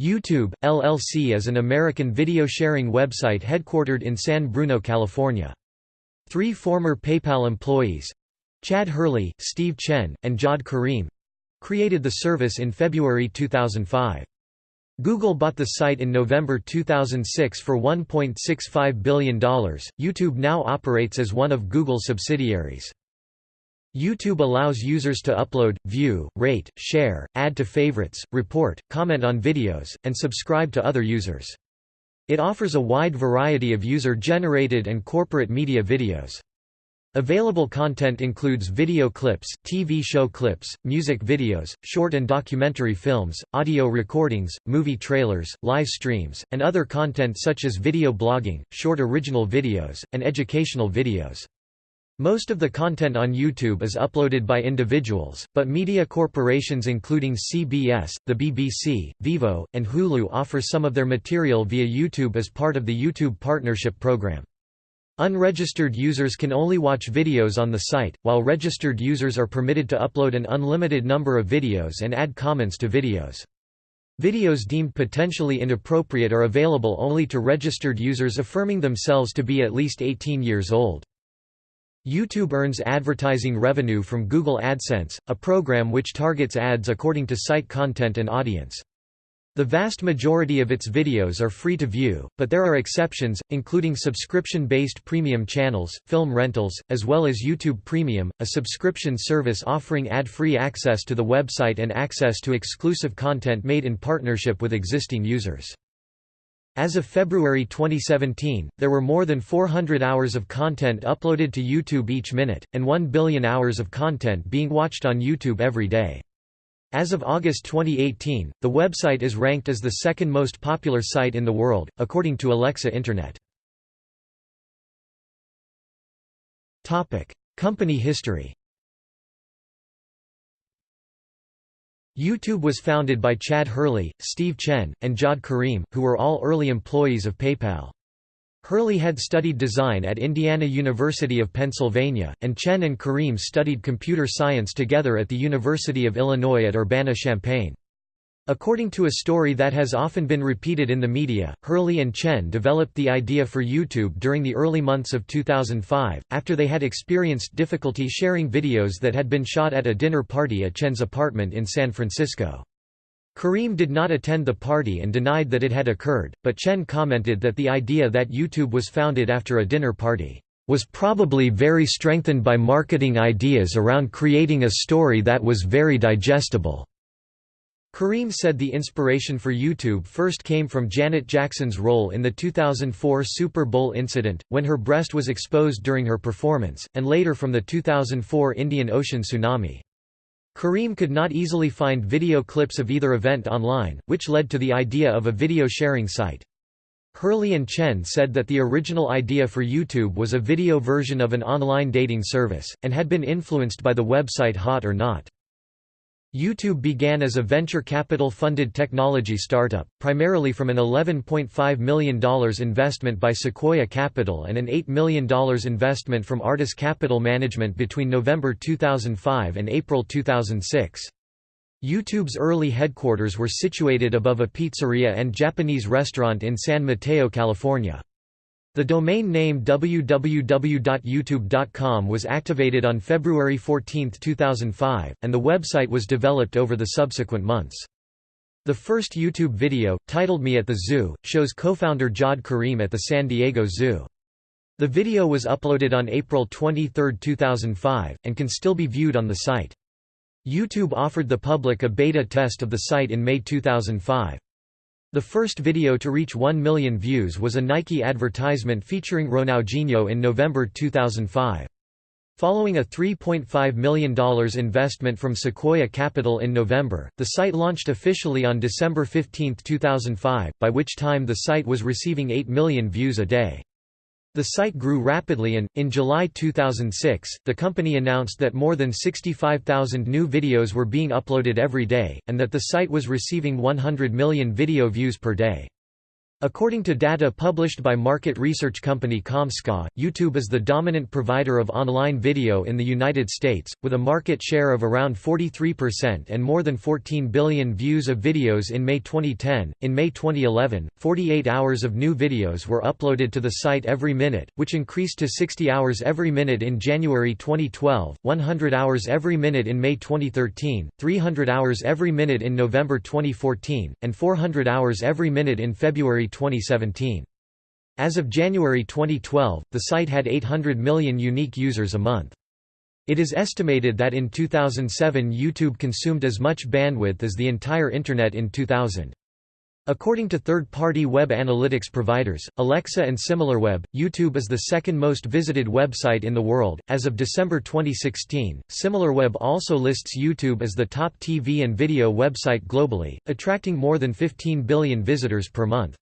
YouTube, LLC is an American video sharing website headquartered in San Bruno, California. Three former PayPal employees—Chad Hurley, Steve Chen, and Jawed Karim—created the service in February 2005. Google bought the site in November 2006 for $1.65 billion. YouTube now operates as one of Google's subsidiaries. YouTube allows users to upload, view, rate, share, add to favorites, report, comment on videos, and subscribe to other users. It offers a wide variety of user-generated and corporate media videos. Available content includes video clips, TV show clips, music videos, short and documentary films, audio recordings, movie trailers, live streams, and other content such as video blogging, short original videos, and educational videos. Most of the content on YouTube is uploaded by individuals, but media corporations including CBS, the BBC, Vevo, and Hulu offer some of their material via YouTube as part of the YouTube Partnership Program. Unregistered users can only watch videos on the site, while registered users are permitted to upload an unlimited number of videos and add comments to videos. Videos deemed potentially inappropriate are available only to registered users affirming themselves to be at least 18 years old. YouTube earns advertising revenue from Google AdSense, a program which targets ads according to site content and audience. The vast majority of its videos are free to view, but there are exceptions, including subscription-based premium channels, film rentals, as well as YouTube Premium, a subscription service offering ad-free access to the website and access to exclusive content made in partnership with existing users. As of February 2017, there were more than 400 hours of content uploaded to YouTube each minute, and 1 billion hours of content being watched on YouTube every day. As of August 2018, the website is ranked as the second most popular site in the world, according to Alexa Internet. Company history YouTube was founded by Chad Hurley, Steve Chen, and Jawed Karim, who were all early employees of PayPal. Hurley had studied design at Indiana University of Pennsylvania, and Chen and Karim studied computer science together at the University of Illinois at Urbana-Champaign. According to a story that has often been repeated in the media, Hurley and Chen developed the idea for YouTube during the early months of 2005, after they had experienced difficulty sharing videos that had been shot at a dinner party at Chen's apartment in San Francisco. Karim did not attend the party and denied that it had occurred, but Chen commented that the idea that YouTube was founded after a dinner party was probably very strengthened by marketing ideas around creating a story that was very digestible. Karim said the inspiration for YouTube first came from Janet Jackson's role in the 2004 Super Bowl incident, when her breast was exposed during her performance, and later from the 2004 Indian Ocean tsunami. Karim could not easily find video clips of either event online, which led to the idea of a video sharing site. Hurley and Chen said that the original idea for YouTube was a video version of an online dating service, and had been influenced by the website Hot or Not. YouTube began as a venture capital-funded technology startup, primarily from an $11.5 million investment by Sequoia Capital and an $8 million investment from Artis Capital Management between November 2005 and April 2006. YouTube's early headquarters were situated above a pizzeria and Japanese restaurant in San Mateo, California. The domain name www.youtube.com was activated on February 14, 2005, and the website was developed over the subsequent months. The first YouTube video, titled Me at the Zoo, shows co-founder Jawed Karim at the San Diego Zoo. The video was uploaded on April 23, 2005, and can still be viewed on the site. YouTube offered the public a beta test of the site in May 2005. The first video to reach 1 million views was a Nike advertisement featuring Ronaldinho in November 2005. Following a $3.5 million investment from Sequoia Capital in November, the site launched officially on December 15, 2005, by which time the site was receiving 8 million views a day. The site grew rapidly and, in July 2006, the company announced that more than 65,000 new videos were being uploaded every day, and that the site was receiving 100 million video views per day. According to data published by market research company Comscore, YouTube is the dominant provider of online video in the United States, with a market share of around 43% and more than 14 billion views of videos in May 2010. In May 2011, 48 hours of new videos were uploaded to the site every minute, which increased to 60 hours every minute in January 2012, 100 hours every minute in May 2013, 300 hours every minute in November 2014, and 400 hours every minute in February 2017. As of January 2012, the site had 800 million unique users a month. It is estimated that in 2007 YouTube consumed as much bandwidth as the entire Internet in 2000. According to third-party web analytics providers, Alexa and SimilarWeb, YouTube is the second most visited website in the world. As of December 2016, SimilarWeb also lists YouTube as the top TV and video website globally, attracting more than 15 billion visitors per month.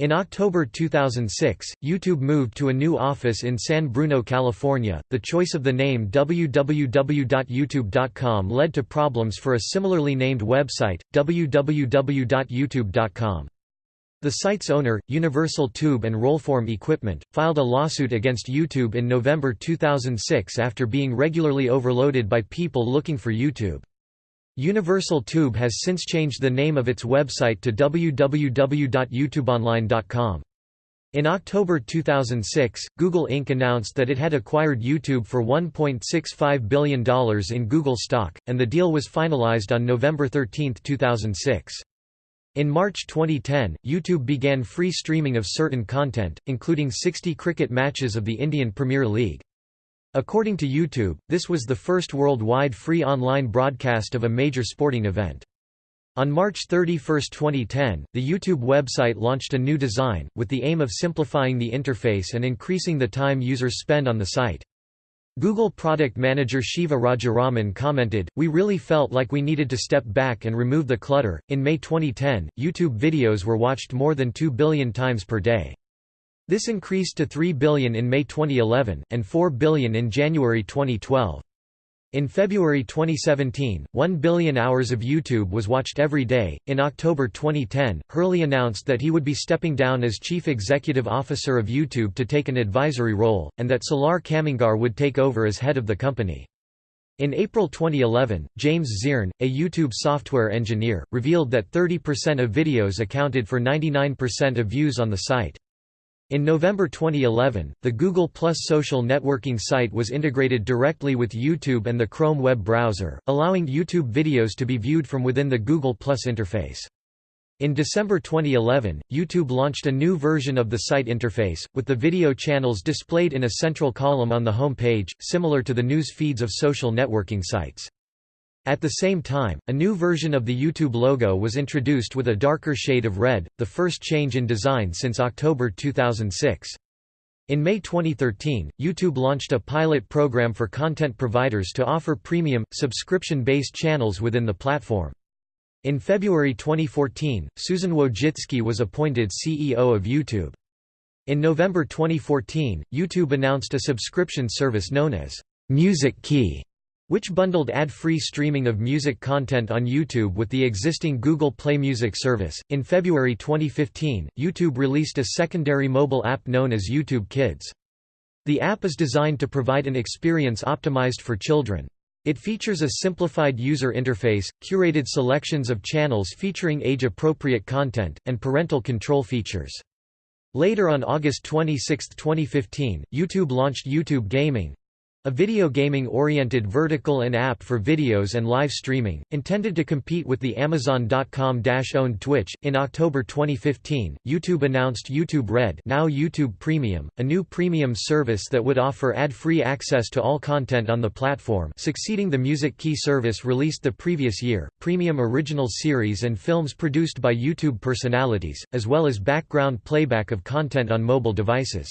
In October 2006, YouTube moved to a new office in San Bruno, California. The choice of the name www.youtube.com led to problems for a similarly named website, www.utube.com. The site's owner, Universal Tube and Rollform Equipment, filed a lawsuit against YouTube in November 2006 after being regularly overloaded by people looking for YouTube. Universal Tube has since changed the name of its website to www.youtubeonline.com. In October 2006, Google Inc. announced that it had acquired YouTube for $1.65 billion in Google stock, and the deal was finalized on November 13, 2006. In March 2010, YouTube began free streaming of certain content, including 60 cricket matches of the Indian Premier League. According to YouTube, this was the first worldwide free online broadcast of a major sporting event. On March 31, 2010, the YouTube website launched a new design, with the aim of simplifying the interface and increasing the time users spend on the site. Google product manager Shiva Rajaraman commented, We really felt like we needed to step back and remove the clutter. In May 2010, YouTube videos were watched more than 2 billion times per day. This increased to 3 billion in May 2011, and 4 billion in January 2012. In February 2017, 1 billion hours of YouTube was watched every day. In October 2010, Hurley announced that he would be stepping down as chief executive officer of YouTube to take an advisory role, and that Salar Kamangar would take over as head of the company. In April 2011, James Zern, a YouTube software engineer, revealed that 30% of videos accounted for 99% of views on the site. In November 2011, the Google Plus social networking site was integrated directly with YouTube and the Chrome web browser, allowing YouTube videos to be viewed from within the Google Plus interface. In December 2011, YouTube launched a new version of the site interface, with the video channels displayed in a central column on the home page, similar to the news feeds of social networking sites. At the same time, a new version of the YouTube logo was introduced with a darker shade of red, the first change in design since October 2006. In May 2013, YouTube launched a pilot program for content providers to offer premium, subscription-based channels within the platform. In February 2014, Susan Wojcicki was appointed CEO of YouTube. In November 2014, YouTube announced a subscription service known as Music Key which bundled ad-free streaming of music content on YouTube with the existing Google Play Music service. In February 2015, YouTube released a secondary mobile app known as YouTube Kids. The app is designed to provide an experience optimized for children. It features a simplified user interface, curated selections of channels featuring age-appropriate content, and parental control features. Later on August 26, 2015, YouTube launched YouTube Gaming, a video gaming-oriented vertical and app for videos and live streaming, intended to compete with the Amazon.com-owned Twitch. In October 2015, YouTube announced YouTube Red, now YouTube Premium, a new premium service that would offer ad-free access to all content on the platform, succeeding the Music Key service released the previous year. Premium original series and films produced by YouTube personalities, as well as background playback of content on mobile devices.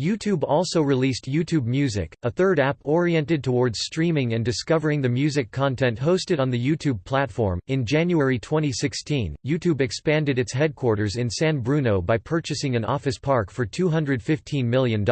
YouTube also released YouTube Music, a third app oriented towards streaming and discovering the music content hosted on the YouTube platform. In January 2016, YouTube expanded its headquarters in San Bruno by purchasing an office park for $215 million.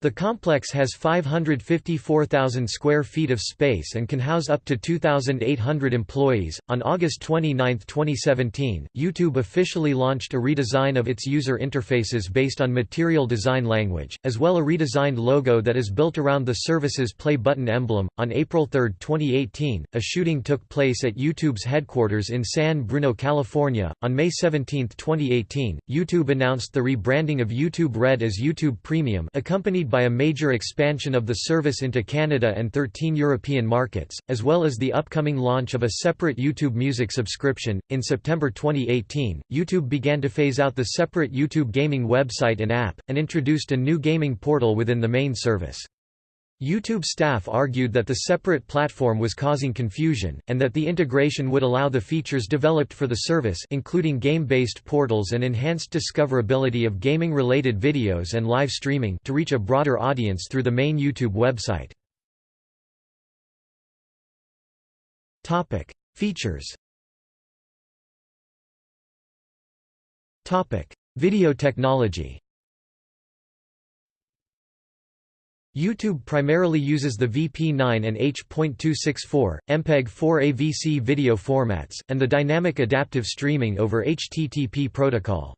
The complex has 554,000 square feet of space and can house up to 2,800 employees. On August 29, 2017, YouTube officially launched a redesign of its user interfaces based on Material Design Language, as well a redesigned logo that is built around the service's play button emblem. On April 3, 2018, a shooting took place at YouTube's headquarters in San Bruno, California. On May 17, 2018, YouTube announced the rebranding of YouTube Red as YouTube Premium, accompanied by a major expansion of the service into Canada and 13 European markets, as well as the upcoming launch of a separate YouTube Music subscription. In September 2018, YouTube began to phase out the separate YouTube gaming website and app, and introduced a new gaming portal within the main service. YouTube staff argued that the separate platform was causing confusion, and that the integration would allow the features developed for the service including game-based portals and enhanced discoverability of gaming-related videos and live streaming to reach a broader audience through the main YouTube website. Features Video technology YouTube primarily uses the VP9 and H.264, MPEG-4 AVC video formats, and the dynamic adaptive streaming over HTTP protocol.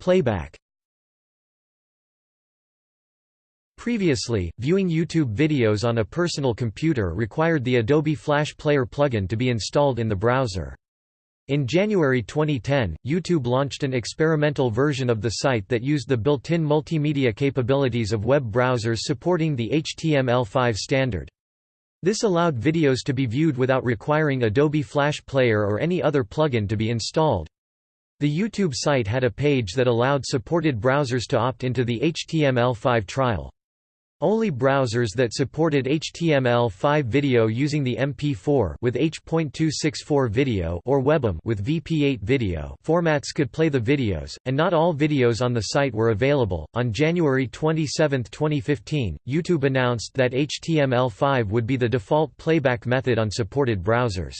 Playback Previously, viewing YouTube videos on a personal computer required the Adobe Flash Player plugin to be installed in the browser. In January 2010, YouTube launched an experimental version of the site that used the built-in multimedia capabilities of web browsers supporting the HTML5 standard. This allowed videos to be viewed without requiring Adobe Flash Player or any other plugin to be installed. The YouTube site had a page that allowed supported browsers to opt into the HTML5 trial. Only browsers that supported HTML5 video using the MP4 with H.264 video or WebM with VP8 video formats could play the videos, and not all videos on the site were available. On January 27, 2015, YouTube announced that HTML5 would be the default playback method on supported browsers.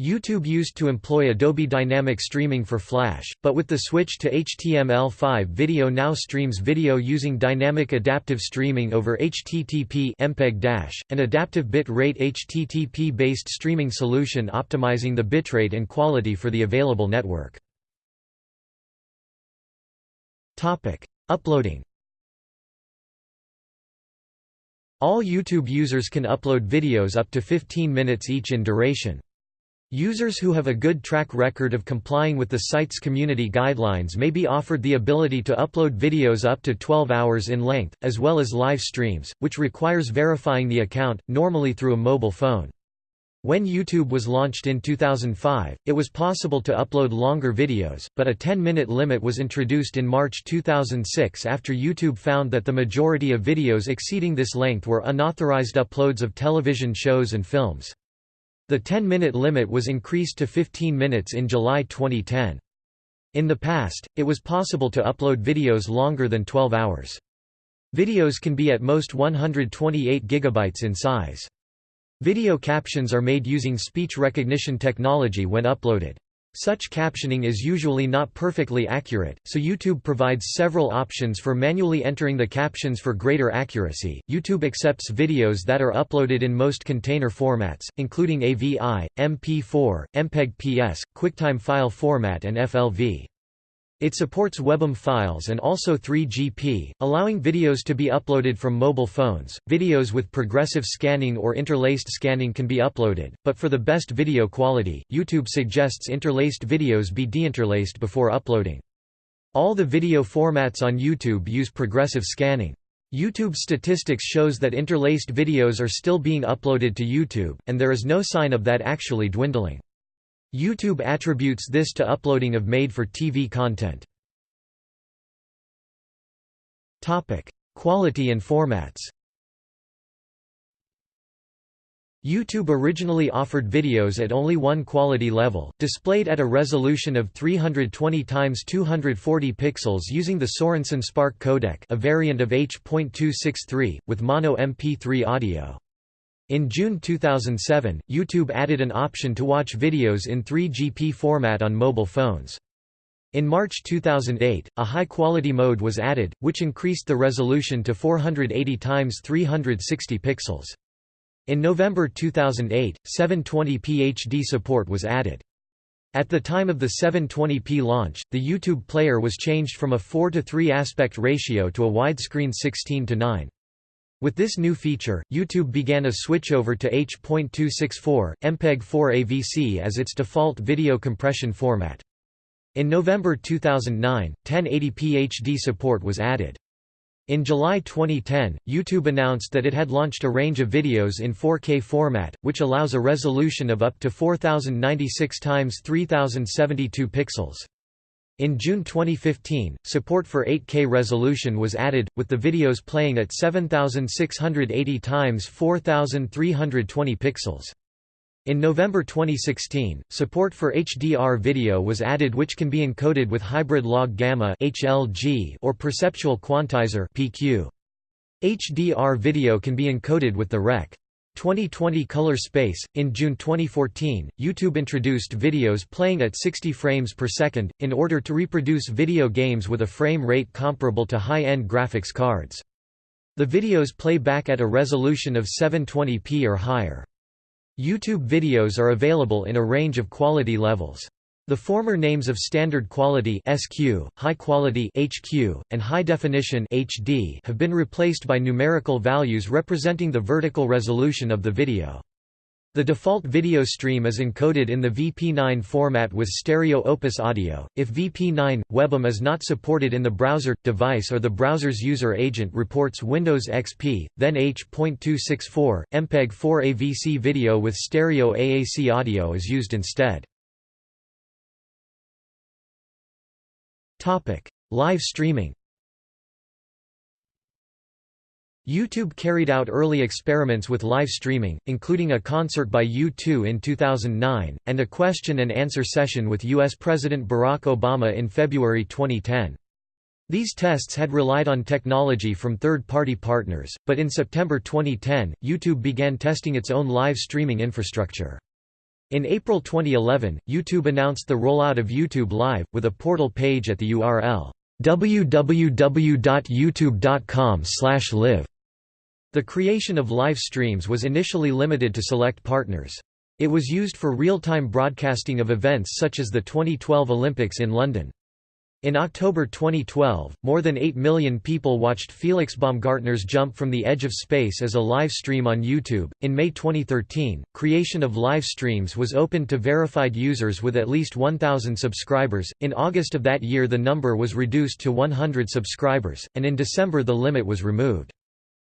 YouTube used to employ Adobe Dynamic Streaming for Flash, but with the switch to HTML5 video now streams video using Dynamic Adaptive Streaming over HTTP MPEG- an adaptive bit rate HTTP-based streaming solution optimizing the bitrate and quality for the available network. Uploading All YouTube users can upload videos up to 15 minutes each in duration. Users who have a good track record of complying with the site's community guidelines may be offered the ability to upload videos up to 12 hours in length, as well as live streams, which requires verifying the account, normally through a mobile phone. When YouTube was launched in 2005, it was possible to upload longer videos, but a 10-minute limit was introduced in March 2006 after YouTube found that the majority of videos exceeding this length were unauthorized uploads of television shows and films. The 10-minute limit was increased to 15 minutes in July 2010. In the past, it was possible to upload videos longer than 12 hours. Videos can be at most 128 GB in size. Video captions are made using speech recognition technology when uploaded. Such captioning is usually not perfectly accurate, so YouTube provides several options for manually entering the captions for greater accuracy. YouTube accepts videos that are uploaded in most container formats, including AVI, MP4, MPEG-PS, QuickTime file format, and FLV. It supports WebM files and also 3GP, allowing videos to be uploaded from mobile phones. Videos with progressive scanning or interlaced scanning can be uploaded, but for the best video quality, YouTube suggests interlaced videos be deinterlaced before uploading. All the video formats on YouTube use progressive scanning. YouTube statistics shows that interlaced videos are still being uploaded to YouTube, and there is no sign of that actually dwindling. YouTube attributes this to uploading of made-for-TV content. Quality and formats YouTube originally offered videos at only one quality level, displayed at a resolution of 320 x 240 pixels using the Sorensen Spark codec a variant of H.263, with mono MP3 audio. In June 2007, YouTube added an option to watch videos in 3GP format on mobile phones. In March 2008, a high-quality mode was added, which increased the resolution to 480 x 360 pixels. In November 2008, 720p HD support was added. At the time of the 720p launch, the YouTube player was changed from a 4 to 3 aspect ratio to a widescreen 16 to 9. With this new feature, YouTube began a switchover to H.264, MPEG-4 AVC as its default video compression format. In November 2009, 1080p HD support was added. In July 2010, YouTube announced that it had launched a range of videos in 4K format, which allows a resolution of up to 4096 x 3072 pixels. In June 2015, support for 8K resolution was added, with the videos playing at 7680 x 4320 pixels. In November 2016, support for HDR video was added which can be encoded with hybrid log gamma (HLG) or perceptual quantizer (PQ). HDR video can be encoded with the Rec. 2020 color space. In June 2014, YouTube introduced videos playing at 60 frames per second, in order to reproduce video games with a frame rate comparable to high-end graphics cards. The videos play back at a resolution of 720p or higher. YouTube videos are available in a range of quality levels. The former names of standard quality SQ, high quality HQ, and high definition HD have been replaced by numerical values representing the vertical resolution of the video. The default video stream is encoded in the VP9 format with stereo Opus audio. If VP9 WebM is not supported in the browser device or the browser's user agent reports Windows XP, then H.264 MPEG 4 AVC video with stereo AAC audio is used instead. Topic: Live streaming. YouTube carried out early experiments with live streaming, including a concert by U2 in 2009, and a question-and-answer session with U.S. President Barack Obama in February 2010. These tests had relied on technology from third-party partners, but in September 2010, YouTube began testing its own live streaming infrastructure. In April 2011, YouTube announced the rollout of YouTube Live, with a portal page at the URL www.youtube.com/live. The creation of live streams was initially limited to select partners. It was used for real-time broadcasting of events such as the 2012 Olympics in London. In October 2012, more than 8 million people watched Felix Baumgartner's Jump from the Edge of Space as a live stream on YouTube. In May 2013, creation of live streams was opened to verified users with at least 1,000 subscribers. In August of that year, the number was reduced to 100 subscribers, and in December, the limit was removed.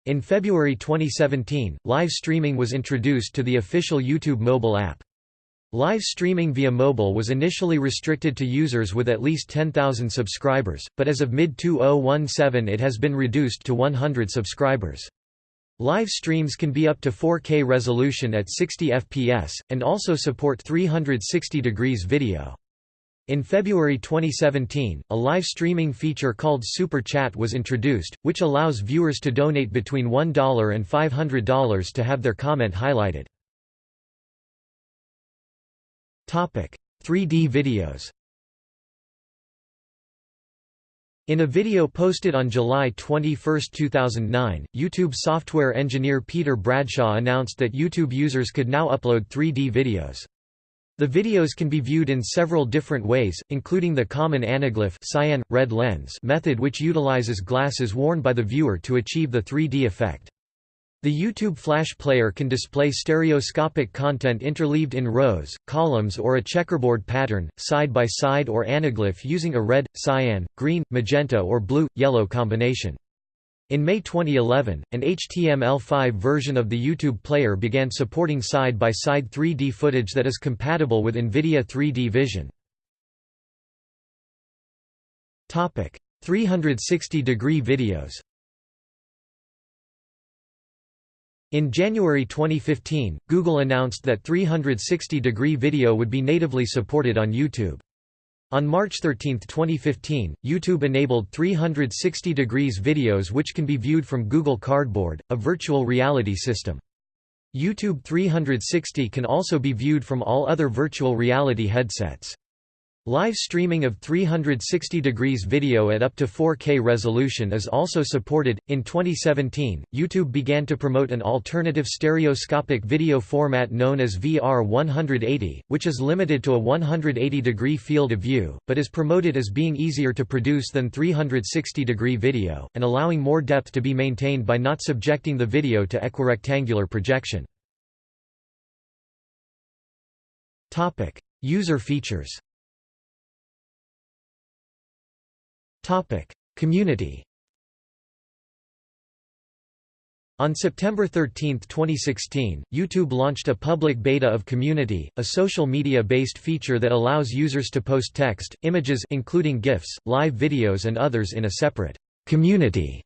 In February 2017, live streaming was introduced to the official YouTube mobile app. Live streaming via mobile was initially restricted to users with at least 10,000 subscribers, but as of mid-2017 it has been reduced to 100 subscribers. Live streams can be up to 4K resolution at 60 fps, and also support 360 degrees video. In February 2017, a live streaming feature called Super Chat was introduced, which allows viewers to donate between $1 and $500 to have their comment highlighted. 3D videos In a video posted on July 21, 2009, YouTube software engineer Peter Bradshaw announced that YouTube users could now upload 3D videos. The videos can be viewed in several different ways, including the common anaglyph cyan, red lens method which utilizes glasses worn by the viewer to achieve the 3D effect. The YouTube Flash Player can display stereoscopic content interleaved in rows, columns or a checkerboard pattern, side by side or anaglyph using a red, cyan, green, magenta or blue, yellow combination. In May 2011, an HTML5 version of the YouTube player began supporting side-by-side -side 3D footage that is compatible with NVIDIA 3D Vision. 360-degree videos In January 2015, Google announced that 360-degree video would be natively supported on YouTube. On March 13, 2015, YouTube enabled 360 degrees videos which can be viewed from Google Cardboard, a virtual reality system. YouTube 360 can also be viewed from all other virtual reality headsets. Live streaming of 360 degrees video at up to 4K resolution is also supported. In 2017, YouTube began to promote an alternative stereoscopic video format known as VR 180, which is limited to a 180 degree field of view, but is promoted as being easier to produce than 360 degree video, and allowing more depth to be maintained by not subjecting the video to equirectangular projection. User features Community On September 13, 2016, YouTube launched a public beta of Community, a social media-based feature that allows users to post text, images including GIFs, live videos and others in a separate «Community»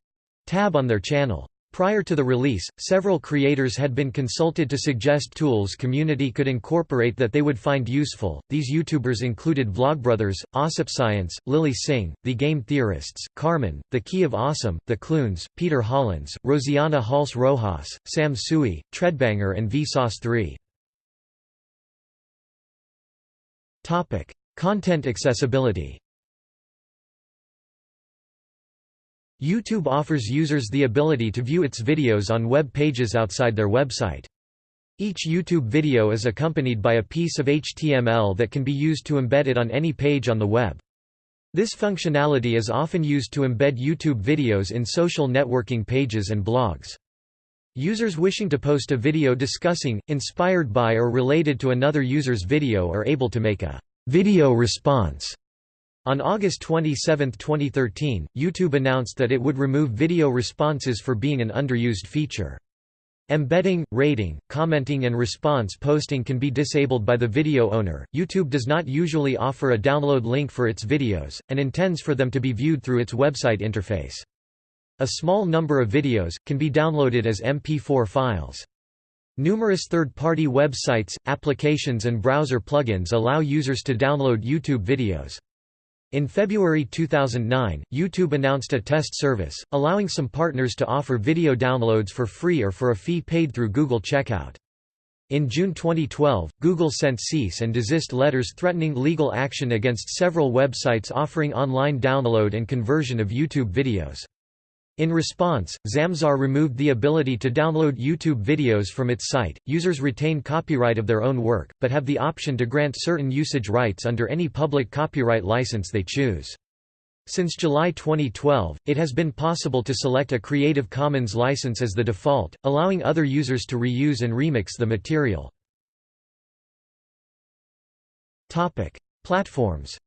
tab on their channel. Prior to the release, several creators had been consulted to suggest tools community could incorporate that they would find useful. These YouTubers included Vlogbrothers, Science, Lilly Singh, The Game Theorists, Carmen, The Key of Awesome, The Kloons, Peter Hollens, Rosianna Halse Rojas, Sam Tsui, Threadbanger and Vsauce3. Topic: Content accessibility. YouTube offers users the ability to view its videos on web pages outside their website. Each YouTube video is accompanied by a piece of HTML that can be used to embed it on any page on the web. This functionality is often used to embed YouTube videos in social networking pages and blogs. Users wishing to post a video discussing, inspired by or related to another user's video are able to make a video response on August 27, 2013, YouTube announced that it would remove video responses for being an underused feature. Embedding, rating, commenting and response posting can be disabled by the video owner. YouTube does not usually offer a download link for its videos, and intends for them to be viewed through its website interface. A small number of videos, can be downloaded as MP4 files. Numerous third-party websites, applications and browser plugins allow users to download YouTube videos. In February 2009, YouTube announced a test service, allowing some partners to offer video downloads for free or for a fee paid through Google Checkout. In June 2012, Google sent cease and desist letters threatening legal action against several websites offering online download and conversion of YouTube videos. In response, Zamzar removed the ability to download YouTube videos from its site. Users retain copyright of their own work, but have the option to grant certain usage rights under any public copyright license they choose. Since July 2012, it has been possible to select a Creative Commons license as the default, allowing other users to reuse and remix the material. Topic: Platforms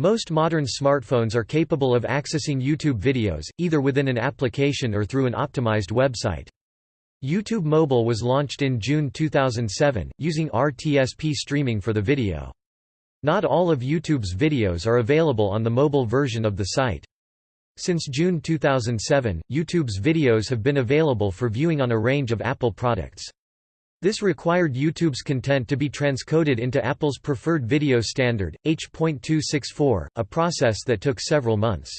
Most modern smartphones are capable of accessing YouTube videos, either within an application or through an optimized website. YouTube Mobile was launched in June 2007, using RTSP streaming for the video. Not all of YouTube's videos are available on the mobile version of the site. Since June 2007, YouTube's videos have been available for viewing on a range of Apple products. This required YouTube's content to be transcoded into Apple's preferred video standard, H.264, a process that took several months.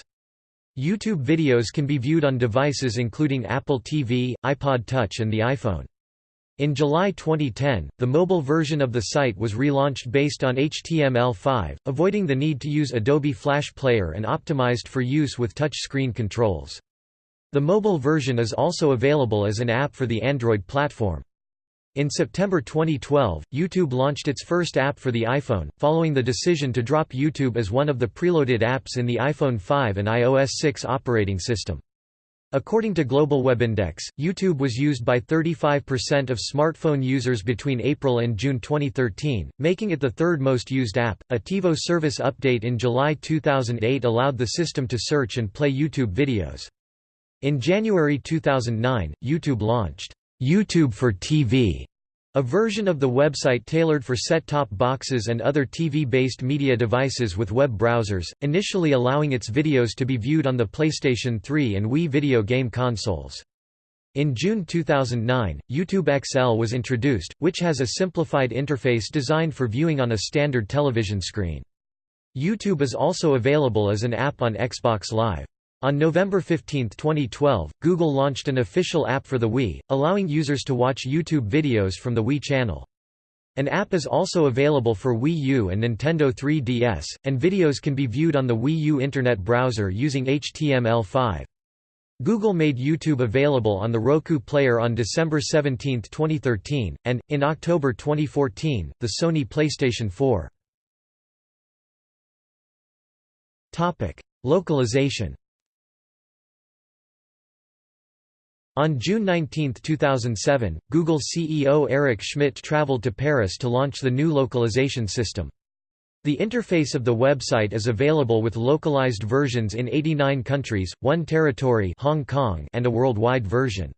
YouTube videos can be viewed on devices including Apple TV, iPod Touch and the iPhone. In July 2010, the mobile version of the site was relaunched based on HTML5, avoiding the need to use Adobe Flash Player and optimized for use with touchscreen controls. The mobile version is also available as an app for the Android platform. In September 2012, YouTube launched its first app for the iPhone, following the decision to drop YouTube as one of the preloaded apps in the iPhone 5 and iOS 6 operating system. According to Global Web Index, YouTube was used by 35% of smartphone users between April and June 2013, making it the third most used app. A TiVo service update in July 2008 allowed the system to search and play YouTube videos. In January 2009, YouTube launched YouTube for TV, a version of the website tailored for set-top boxes and other TV-based media devices with web browsers, initially allowing its videos to be viewed on the PlayStation 3 and Wii video game consoles. In June 2009, YouTube XL was introduced, which has a simplified interface designed for viewing on a standard television screen. YouTube is also available as an app on Xbox Live. On November 15, 2012, Google launched an official app for the Wii, allowing users to watch YouTube videos from the Wii channel. An app is also available for Wii U and Nintendo 3DS, and videos can be viewed on the Wii U Internet browser using HTML5. Google made YouTube available on the Roku Player on December 17, 2013, and, in October 2014, the Sony PlayStation 4. Localization On June 19, 2007, Google CEO Eric Schmidt traveled to Paris to launch the new localization system. The interface of the website is available with localized versions in 89 countries, one territory Hong Kong and a worldwide version.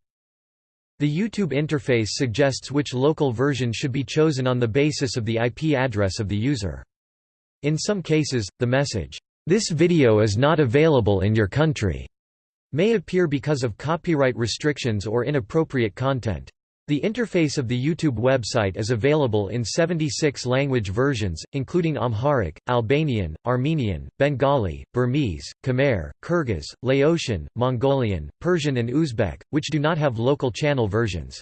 The YouTube interface suggests which local version should be chosen on the basis of the IP address of the user. In some cases, the message, "'This video is not available in your country' may appear because of copyright restrictions or inappropriate content. The interface of the YouTube website is available in 76 language versions, including Amharic, Albanian, Armenian, Bengali, Burmese, Khmer, Kyrgyz, Laotian, Mongolian, Persian and Uzbek, which do not have local channel versions.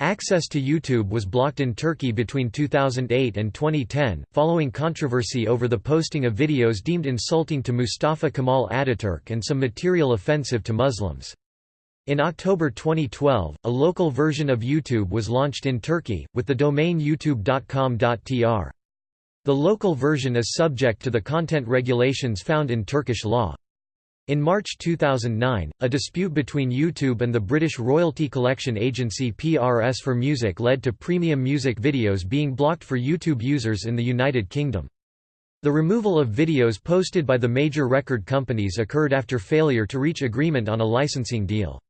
Access to YouTube was blocked in Turkey between 2008 and 2010, following controversy over the posting of videos deemed insulting to Mustafa Kemal Ataturk and some material offensive to Muslims. In October 2012, a local version of YouTube was launched in Turkey, with the domain youtube.com.tr. The local version is subject to the content regulations found in Turkish law. In March 2009, a dispute between YouTube and the British royalty collection agency PRS for Music led to premium music videos being blocked for YouTube users in the United Kingdom. The removal of videos posted by the major record companies occurred after failure to reach agreement on a licensing deal.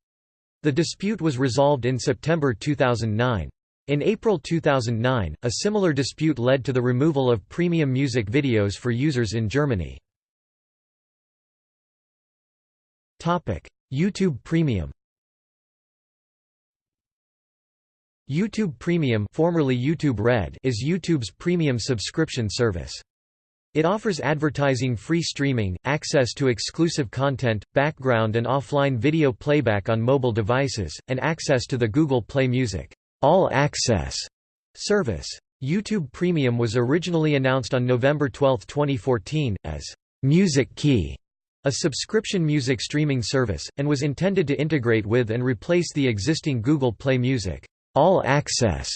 The dispute was resolved in September 2009. In April 2009, a similar dispute led to the removal of premium music videos for users in Germany. YouTube Premium YouTube Premium formerly YouTube Red is YouTube's premium subscription service. It offers advertising-free streaming, access to exclusive content, background and offline video playback on mobile devices, and access to the Google Play Music All Access service. YouTube Premium was originally announced on November 12, 2014, as Music Key a subscription music streaming service, and was intended to integrate with and replace the existing Google Play Music All Access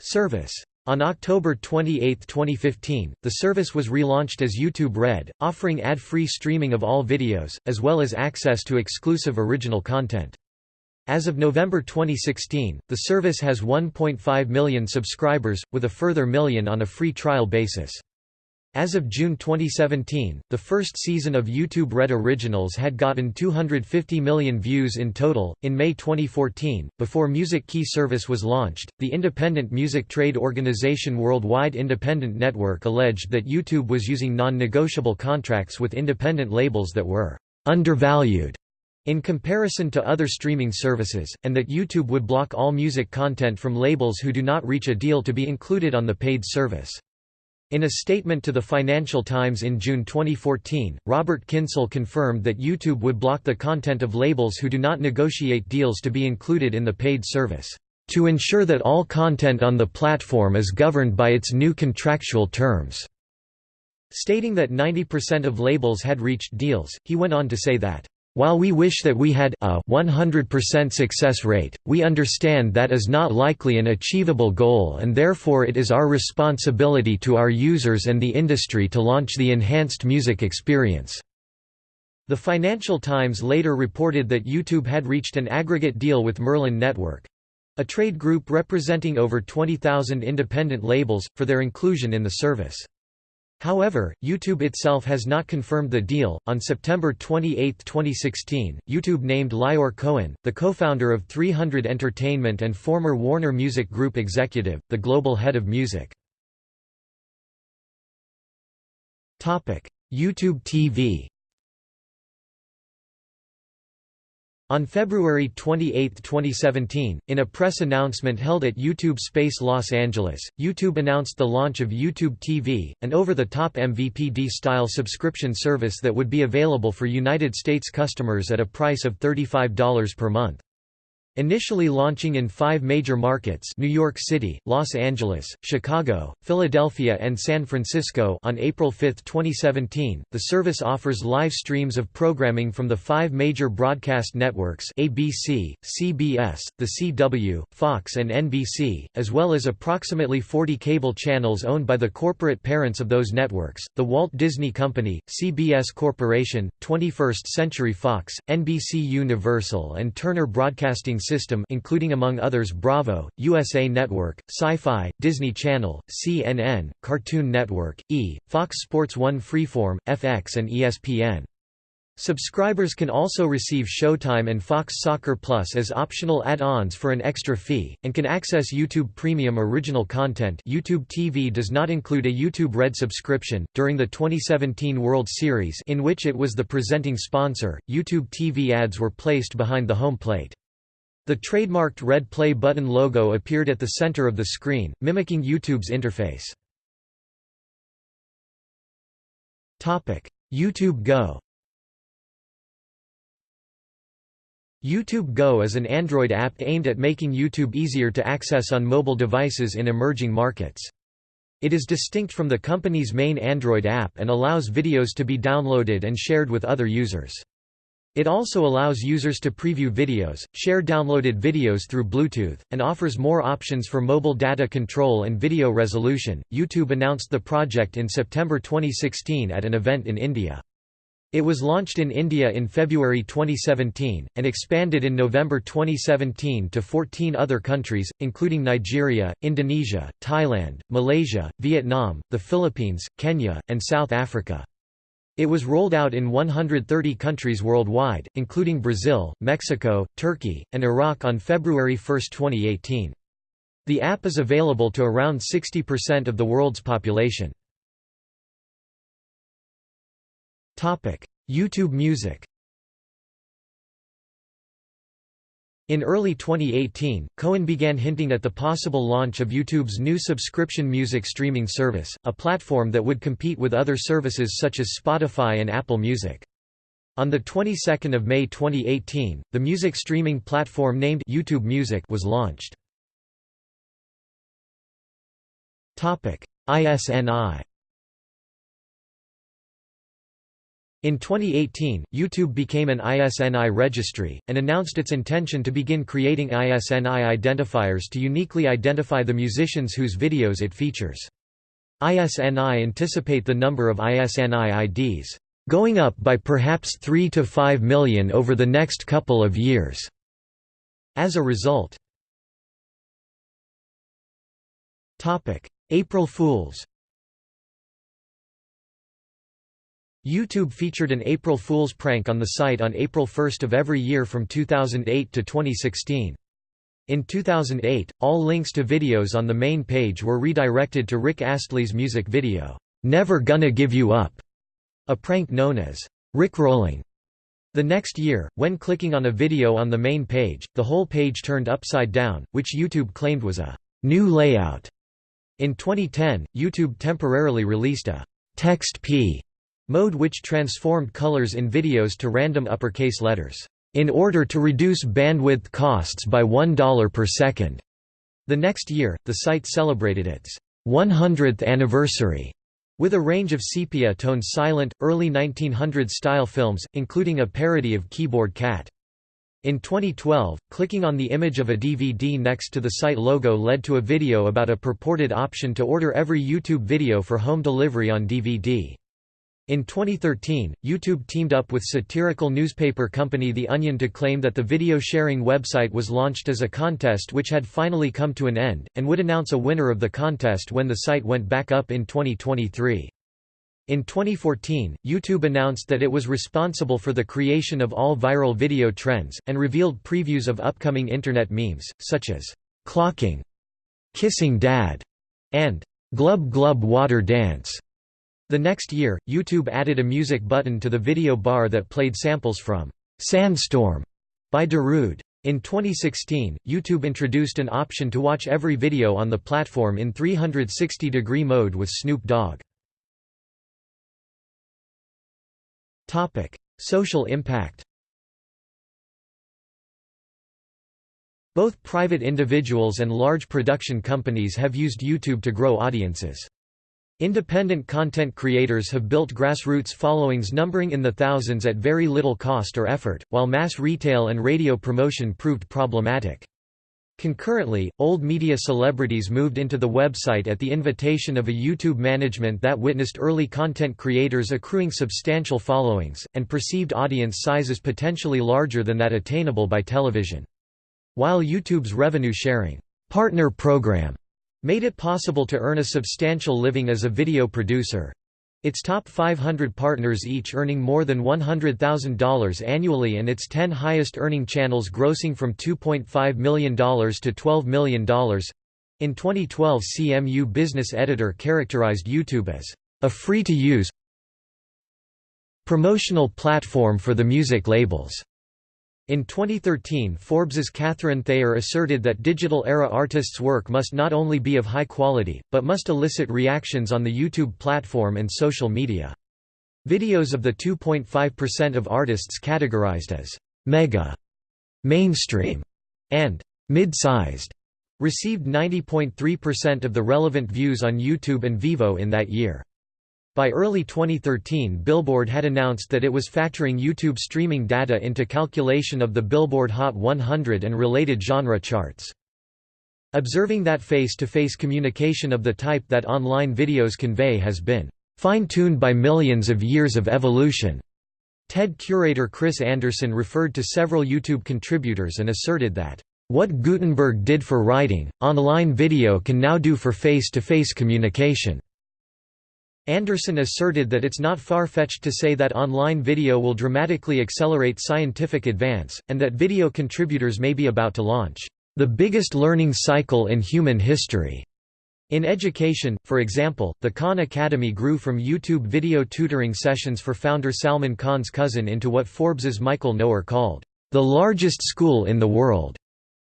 service. On October 28, 2015, the service was relaunched as YouTube Red, offering ad-free streaming of all videos, as well as access to exclusive original content. As of November 2016, the service has 1.5 million subscribers, with a further million on a free trial basis. As of June 2017, the first season of YouTube Red Originals had gotten 250 million views in total. In May 2014, before Music Key service was launched, the independent music trade organization Worldwide Independent Network alleged that YouTube was using non negotiable contracts with independent labels that were undervalued in comparison to other streaming services, and that YouTube would block all music content from labels who do not reach a deal to be included on the paid service. In a statement to the Financial Times in June 2014, Robert Kyncl confirmed that YouTube would block the content of labels who do not negotiate deals to be included in the paid service, "...to ensure that all content on the platform is governed by its new contractual terms." Stating that 90% of labels had reached deals, he went on to say that, while we wish that we had a 100% success rate, we understand that is not likely an achievable goal and therefore it is our responsibility to our users and the industry to launch the enhanced music experience." The Financial Times later reported that YouTube had reached an aggregate deal with Merlin Network—a trade group representing over 20,000 independent labels, for their inclusion in the service. However, YouTube itself has not confirmed the deal. On September 28, 2016, YouTube named Lyor Cohen, the co-founder of 300 Entertainment and former Warner Music Group executive, the global head of music. YouTube TV On February 28, 2017, in a press announcement held at YouTube Space Los Angeles, YouTube announced the launch of YouTube TV, an over-the-top MVPD-style subscription service that would be available for United States customers at a price of $35 per month. Initially launching in five major markets New York City, Los Angeles, Chicago, Philadelphia and San Francisco. On April 5, 2017, the service offers live streams of programming from the five major broadcast networks ABC, CBS, The CW, Fox and NBC, as well as approximately 40 cable channels owned by the corporate parents of those networks, the Walt Disney Company, CBS Corporation, 21st Century Fox, NBC Universal and Turner Broadcasting System including among others Bravo, USA Network, Syfy, Disney Channel, CNN, Cartoon Network, E!, Fox Sports 1 Freeform, FX and ESPN. Subscribers can also receive Showtime and Fox Soccer Plus as optional add-ons for an extra fee, and can access YouTube Premium original content YouTube TV does not include a YouTube Red subscription. During the 2017 World Series in which it was the presenting sponsor, YouTube TV ads were placed behind the home plate. The trademarked red play button logo appeared at the center of the screen, mimicking YouTube's interface. YouTube Go YouTube Go is an Android app aimed at making YouTube easier to access on mobile devices in emerging markets. It is distinct from the company's main Android app and allows videos to be downloaded and shared with other users. It also allows users to preview videos, share downloaded videos through Bluetooth, and offers more options for mobile data control and video resolution. YouTube announced the project in September 2016 at an event in India. It was launched in India in February 2017, and expanded in November 2017 to 14 other countries, including Nigeria, Indonesia, Thailand, Malaysia, Vietnam, the Philippines, Kenya, and South Africa. It was rolled out in 130 countries worldwide, including Brazil, Mexico, Turkey, and Iraq on February 1, 2018. The app is available to around 60% of the world's population. YouTube Music In early 2018, Cohen began hinting at the possible launch of YouTube's new subscription music streaming service, a platform that would compete with other services such as Spotify and Apple Music. On the 22nd of May 2018, the music streaming platform named YouTube Music was launched. Topic: ISNI In 2018, YouTube became an ISNI registry, and announced its intention to begin creating ISNI identifiers to uniquely identify the musicians whose videos it features. ISNI anticipate the number of ISNI IDs going up by perhaps 3 to 5 million over the next couple of years. As a result, April Fools YouTube featured an April Fool's prank on the site on April 1 of every year from 2008 to 2016. In 2008, all links to videos on the main page were redirected to Rick Astley's music video, "'Never Gonna Give You Up", a prank known as "'Rickrolling". The next year, when clicking on a video on the main page, the whole page turned upside down, which YouTube claimed was a "'new layout'". In 2010, YouTube temporarily released a "'Text P' Mode which transformed colors in videos to random uppercase letters, in order to reduce bandwidth costs by $1 per second. The next year, the site celebrated its 100th anniversary with a range of sepia-toned silent, early 1900s-style films, including a parody of Keyboard Cat. In 2012, clicking on the image of a DVD next to the site logo led to a video about a purported option to order every YouTube video for home delivery on DVD. In 2013, YouTube teamed up with satirical newspaper company The Onion to claim that the video sharing website was launched as a contest which had finally come to an end, and would announce a winner of the contest when the site went back up in 2023. In 2014, YouTube announced that it was responsible for the creation of all viral video trends, and revealed previews of upcoming Internet memes, such as, "'clocking'", "'kissing dad'", and "'glub glub water dance'". The next year, YouTube added a music button to the video bar that played samples from "'Sandstorm' by Darude. In 2016, YouTube introduced an option to watch every video on the platform in 360-degree mode with Snoop Dogg. Topic: Social impact Both private individuals and large production companies have used YouTube to grow audiences. Independent content creators have built grassroots followings numbering in the thousands at very little cost or effort, while mass retail and radio promotion proved problematic. Concurrently, old media celebrities moved into the website at the invitation of a YouTube management that witnessed early content creators accruing substantial followings, and perceived audience sizes potentially larger than that attainable by television. While YouTube's revenue-sharing partner program made it possible to earn a substantial living as a video producer, its top 500 partners each earning more than $100,000 annually and its 10 highest earning channels grossing from $2.5 million to $12 million. In 2012 CMU Business Editor characterized YouTube as a free-to-use promotional platform for the music labels. In 2013 Forbes's Katheryn Thayer asserted that digital-era artists' work must not only be of high quality, but must elicit reactions on the YouTube platform and social media. Videos of the 2.5% of artists categorized as «mega», «mainstream» and «mid-sized» received 90.3% of the relevant views on YouTube and Vevo in that year. By early 2013 Billboard had announced that it was factoring YouTube streaming data into calculation of the Billboard Hot 100 and related genre charts. Observing that face-to-face -face communication of the type that online videos convey has been fine-tuned by millions of years of evolution. TED curator Chris Anderson referred to several YouTube contributors and asserted that, "...what Gutenberg did for writing, online video can now do for face-to-face -face communication." Anderson asserted that it's not far-fetched to say that online video will dramatically accelerate scientific advance, and that video contributors may be about to launch the biggest learning cycle in human history. In education, for example, the Khan Academy grew from YouTube video tutoring sessions for founder Salman Khan's cousin into what Forbes's Michael Noer called, "...the largest school in the world",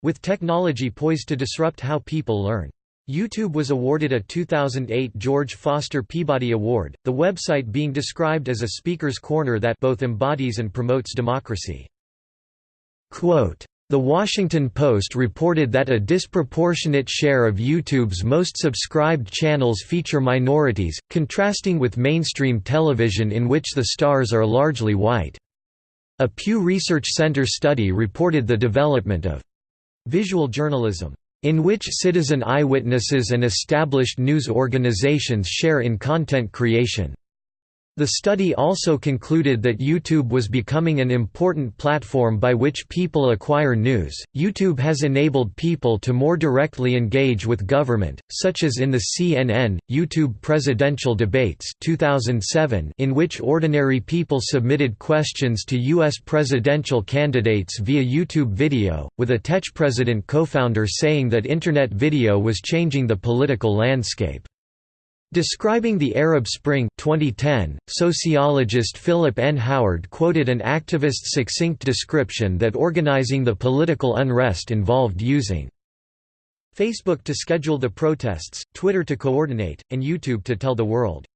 with technology poised to disrupt how people learn. YouTube was awarded a 2008 George Foster Peabody Award, the website being described as a speaker's corner that both embodies and promotes democracy. Quote, the Washington Post reported that a disproportionate share of YouTube's most subscribed channels feature minorities, contrasting with mainstream television in which the stars are largely white. A Pew Research Center study reported the development of visual journalism in which citizen eyewitnesses and established news organizations share in content creation. The study also concluded that YouTube was becoming an important platform by which people acquire news. YouTube has enabled people to more directly engage with government, such as in the CNN YouTube presidential debates 2007 in which ordinary people submitted questions to US presidential candidates via YouTube video, with a Tech president co-founder saying that internet video was changing the political landscape. Describing the Arab Spring 2010, sociologist Philip N. Howard quoted an activist's succinct description that organizing the political unrest involved using Facebook to schedule the protests, Twitter to coordinate, and YouTube to tell the world.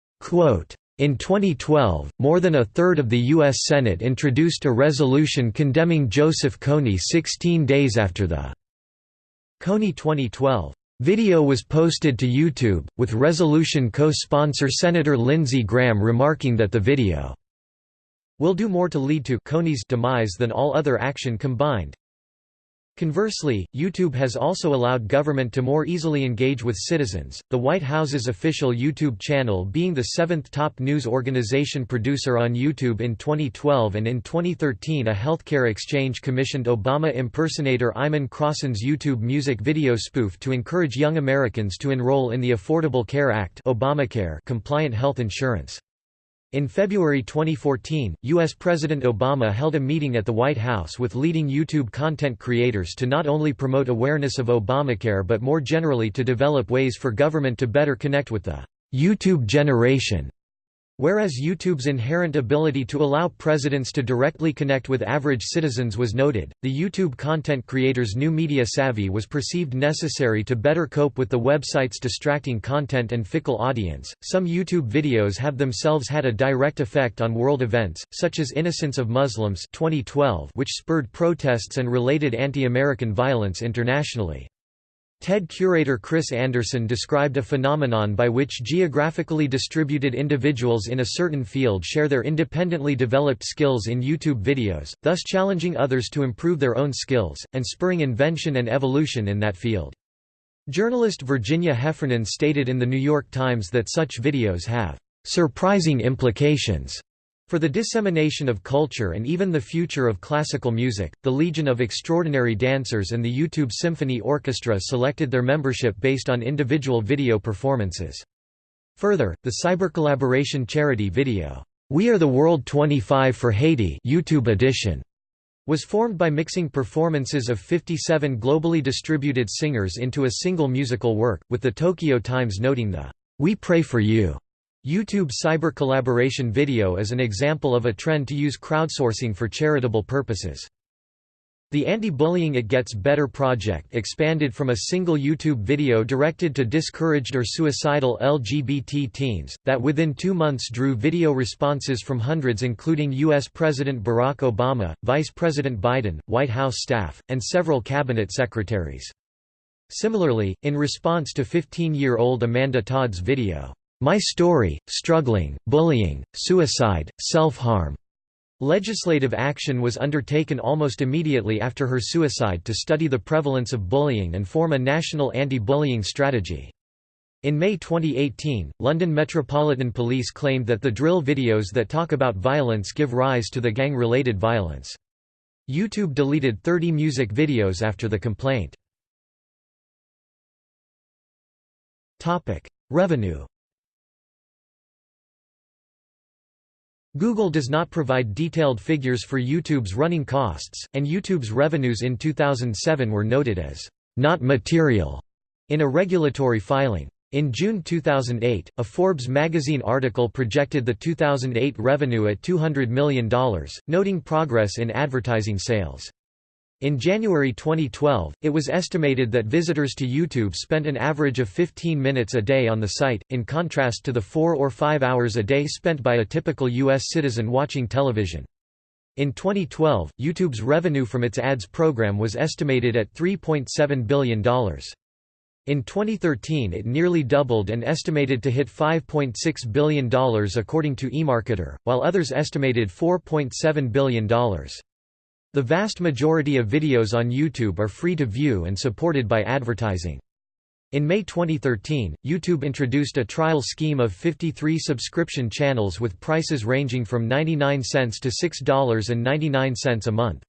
in 2012, more than a third of the U.S. Senate introduced a resolution condemning Joseph Kony 16 days after the Kony 2012 Video was posted to YouTube, with resolution co-sponsor Senator Lindsey Graham remarking that the video will do more to lead to Kony's demise than all other action combined. Conversely, YouTube has also allowed government to more easily engage with citizens, the White House's official YouTube channel being the seventh top news organization producer on YouTube in 2012 and in 2013 a healthcare exchange commissioned Obama impersonator Iman Crosson's YouTube music video spoof to encourage young Americans to enroll in the Affordable Care Act Obamacare compliant health insurance. In February 2014, U.S. President Obama held a meeting at the White House with leading YouTube content creators to not only promote awareness of Obamacare but more generally to develop ways for government to better connect with the YouTube generation. Whereas YouTube's inherent ability to allow presidents to directly connect with average citizens was noted, the YouTube content creator's new media savvy was perceived necessary to better cope with the website's distracting content and fickle audience. Some YouTube videos have themselves had a direct effect on world events, such as Innocence of Muslims 2012, which spurred protests and related anti-American violence internationally. TED curator Chris Anderson described a phenomenon by which geographically distributed individuals in a certain field share their independently developed skills in YouTube videos, thus challenging others to improve their own skills, and spurring invention and evolution in that field. Journalist Virginia Heffernan stated in The New York Times that such videos have "...surprising implications." For the dissemination of culture and even the future of classical music, the Legion of Extraordinary Dancers and the YouTube Symphony Orchestra selected their membership based on individual video performances. Further, the cybercollaboration charity video, We Are the World 25 for Haiti YouTube edition, was formed by mixing performances of 57 globally distributed singers into a single musical work, with the Tokyo Times noting the We Pray for You YouTube cyber collaboration video is an example of a trend to use crowdsourcing for charitable purposes. The Anti-Bullying It Gets Better project expanded from a single YouTube video directed to discouraged or suicidal LGBT teens, that within two months drew video responses from hundreds including U.S. President Barack Obama, Vice President Biden, White House staff, and several cabinet secretaries. Similarly, in response to 15-year-old Amanda Todd's video, my Story, Struggling, Bullying, Suicide, Self-Harm. Legislative action was undertaken almost immediately after her suicide to study the prevalence of bullying and form a national anti-bullying strategy. In May 2018, London Metropolitan Police claimed that the drill videos that talk about violence give rise to the gang-related violence. YouTube deleted 30 music videos after the complaint. Revenue Google does not provide detailed figures for YouTube's running costs, and YouTube's revenues in 2007 were noted as not material in a regulatory filing. In June 2008, a Forbes magazine article projected the 2008 revenue at $200 million, noting progress in advertising sales. In January 2012, it was estimated that visitors to YouTube spent an average of 15 minutes a day on the site, in contrast to the 4 or 5 hours a day spent by a typical U.S. citizen watching television. In 2012, YouTube's revenue from its ads program was estimated at $3.7 billion. In 2013 it nearly doubled and estimated to hit $5.6 billion according to eMarketer, while others estimated $4.7 billion. The vast majority of videos on YouTube are free to view and supported by advertising. In May 2013, YouTube introduced a trial scheme of 53 subscription channels with prices ranging from 99 cents to $6.99 a month.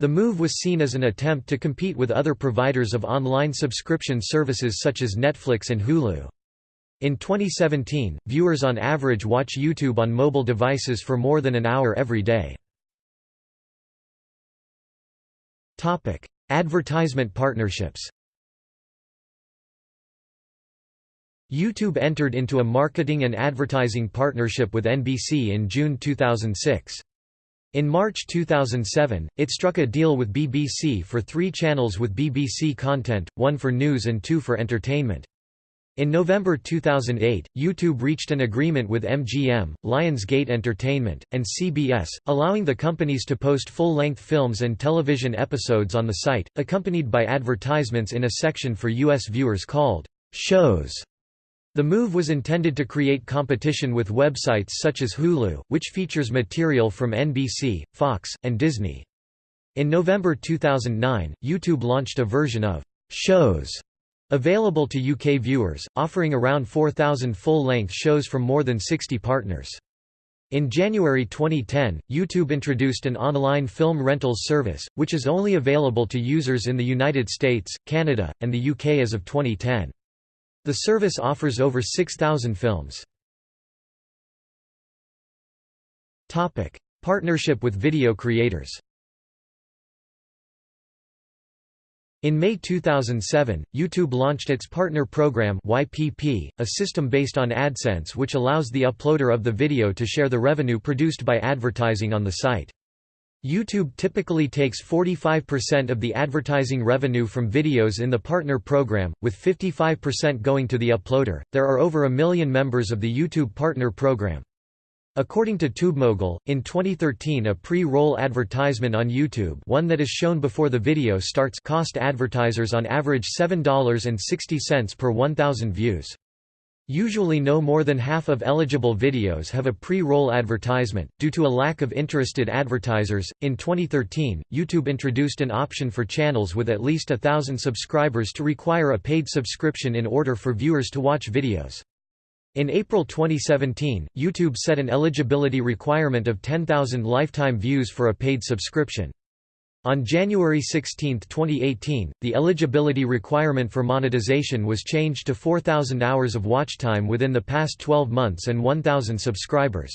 The move was seen as an attempt to compete with other providers of online subscription services such as Netflix and Hulu. In 2017, viewers on average watch YouTube on mobile devices for more than an hour every day. Topic: Advertisement partnerships. YouTube entered into a marketing and advertising partnership with NBC in June 2006. In March 2007, it struck a deal with BBC for three channels with BBC content, one for news and two for entertainment. In November 2008, YouTube reached an agreement with MGM, Lionsgate Entertainment, and CBS, allowing the companies to post full-length films and television episodes on the site, accompanied by advertisements in a section for U.S. viewers called shows. The move was intended to create competition with websites such as Hulu, which features material from NBC, Fox, and Disney. In November 2009, YouTube launched a version of shows Available to UK viewers, offering around 4,000 full-length shows from more than 60 partners. In January 2010, YouTube introduced an online film rentals service, which is only available to users in the United States, Canada, and the UK as of 2010. The service offers over 6,000 films. Partnership with video creators In May 2007, YouTube launched its Partner Program YPP, a system based on AdSense which allows the uploader of the video to share the revenue produced by advertising on the site. YouTube typically takes 45% of the advertising revenue from videos in the partner program, with 55% going to the uploader. There are over a million members of the YouTube Partner Program. According to TubeMogul, in 2013 a pre-roll advertisement on YouTube one that is shown before the video starts cost advertisers on average $7.60 per 1,000 views. Usually no more than half of eligible videos have a pre-roll advertisement, due to a lack of interested advertisers. In 2013, YouTube introduced an option for channels with at least a thousand subscribers to require a paid subscription in order for viewers to watch videos. In April 2017, YouTube set an eligibility requirement of 10,000 lifetime views for a paid subscription. On January 16, 2018, the eligibility requirement for monetization was changed to 4,000 hours of watch time within the past 12 months and 1,000 subscribers.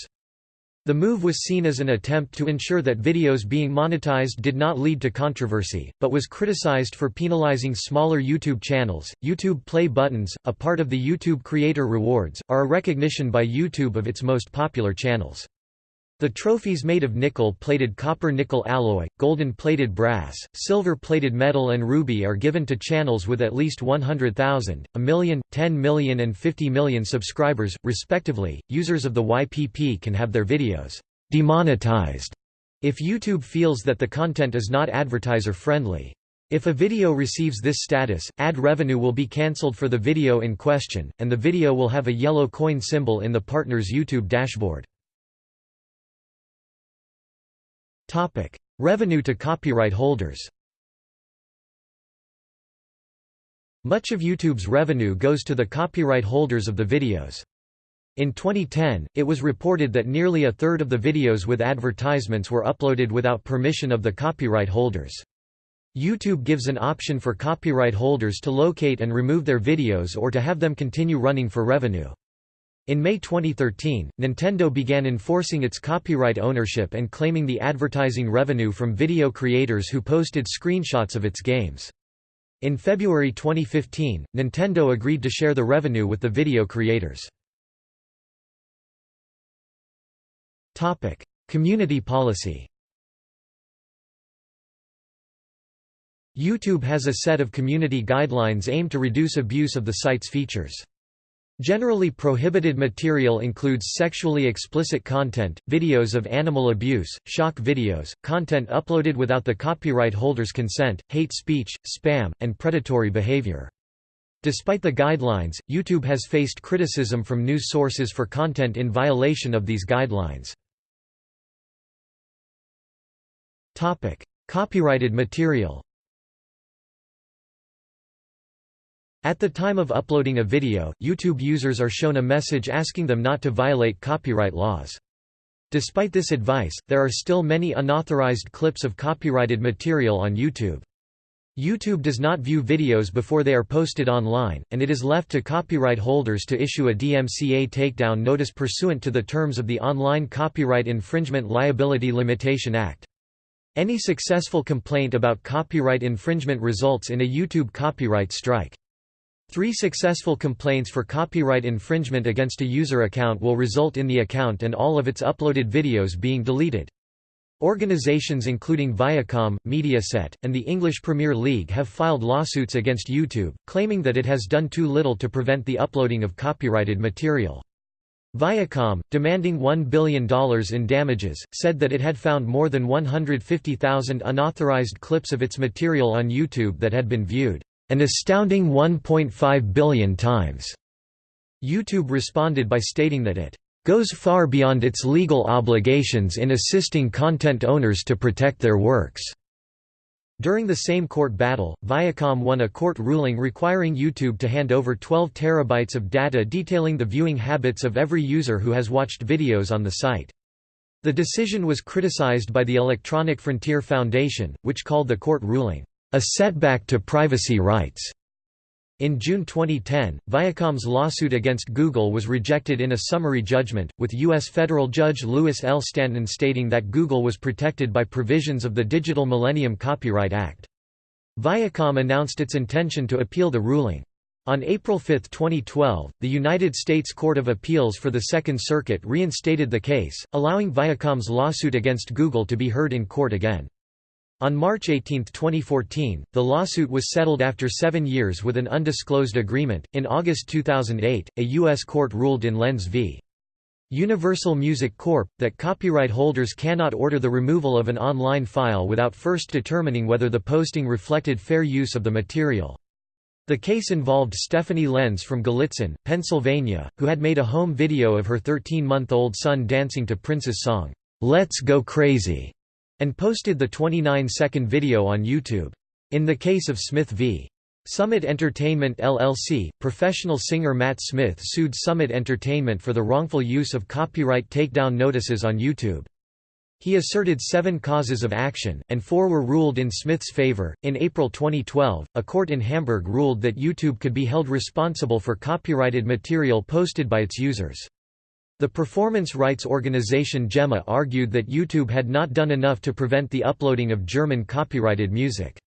The move was seen as an attempt to ensure that videos being monetized did not lead to controversy, but was criticized for penalizing smaller YouTube channels. YouTube Play buttons, a part of the YouTube Creator Rewards, are a recognition by YouTube of its most popular channels. The trophies made of nickel-plated copper-nickel alloy, golden-plated brass, silver-plated metal and ruby are given to channels with at least 100,000, a million, 10 million and 50 million subscribers, respectively. Users of the YPP can have their videos demonetized if YouTube feels that the content is not advertiser-friendly. If a video receives this status, ad revenue will be cancelled for the video in question, and the video will have a yellow coin symbol in the partner's YouTube dashboard. Revenue to copyright holders Much of YouTube's revenue goes to the copyright holders of the videos. In 2010, it was reported that nearly a third of the videos with advertisements were uploaded without permission of the copyright holders. YouTube gives an option for copyright holders to locate and remove their videos or to have them continue running for revenue. In May 2013, Nintendo began enforcing its copyright ownership and claiming the advertising revenue from video creators who posted screenshots of its games. In February 2015, Nintendo agreed to share the revenue with the video creators. Topic: Community policy YouTube has a set of community guidelines aimed to reduce abuse of the site's features. Generally prohibited material includes sexually explicit content, videos of animal abuse, shock videos, content uploaded without the copyright holder's consent, hate speech, spam, and predatory behavior. Despite the guidelines, YouTube has faced criticism from news sources for content in violation of these guidelines. Copyrighted material At the time of uploading a video, YouTube users are shown a message asking them not to violate copyright laws. Despite this advice, there are still many unauthorized clips of copyrighted material on YouTube. YouTube does not view videos before they are posted online, and it is left to copyright holders to issue a DMCA takedown notice pursuant to the terms of the Online Copyright Infringement Liability Limitation Act. Any successful complaint about copyright infringement results in a YouTube copyright strike. Three successful complaints for copyright infringement against a user account will result in the account and all of its uploaded videos being deleted. Organizations including Viacom, Mediaset, and the English Premier League have filed lawsuits against YouTube, claiming that it has done too little to prevent the uploading of copyrighted material. Viacom, demanding $1 billion in damages, said that it had found more than 150,000 unauthorized clips of its material on YouTube that had been viewed an astounding 1.5 billion times. YouTube responded by stating that it goes far beyond its legal obligations in assisting content owners to protect their works. During the same court battle, Viacom won a court ruling requiring YouTube to hand over 12 terabytes of data detailing the viewing habits of every user who has watched videos on the site. The decision was criticized by the Electronic Frontier Foundation, which called the court ruling, a setback to privacy rights. In June 2010, Viacom's lawsuit against Google was rejected in a summary judgment, with U.S. federal judge Louis L. Stanton stating that Google was protected by provisions of the Digital Millennium Copyright Act. Viacom announced its intention to appeal the ruling. On April 5, 2012, the United States Court of Appeals for the Second Circuit reinstated the case, allowing Viacom's lawsuit against Google to be heard in court again. On March 18, 2014, the lawsuit was settled after seven years with an undisclosed agreement. In August 2008, a U.S. court ruled in Lenz v. Universal Music Corp. that copyright holders cannot order the removal of an online file without first determining whether the posting reflected fair use of the material. The case involved Stephanie Lenz from Gallitzin, Pennsylvania, who had made a home video of her 13-month-old son dancing to Prince's song, "'Let's Go Crazy' and posted the 29-second video on YouTube. In the case of Smith v. Summit Entertainment LLC, professional singer Matt Smith sued Summit Entertainment for the wrongful use of copyright takedown notices on YouTube. He asserted seven causes of action, and four were ruled in Smith's favor. In April 2012, a court in Hamburg ruled that YouTube could be held responsible for copyrighted material posted by its users. The performance rights organization GEMA argued that YouTube had not done enough to prevent the uploading of German copyrighted music.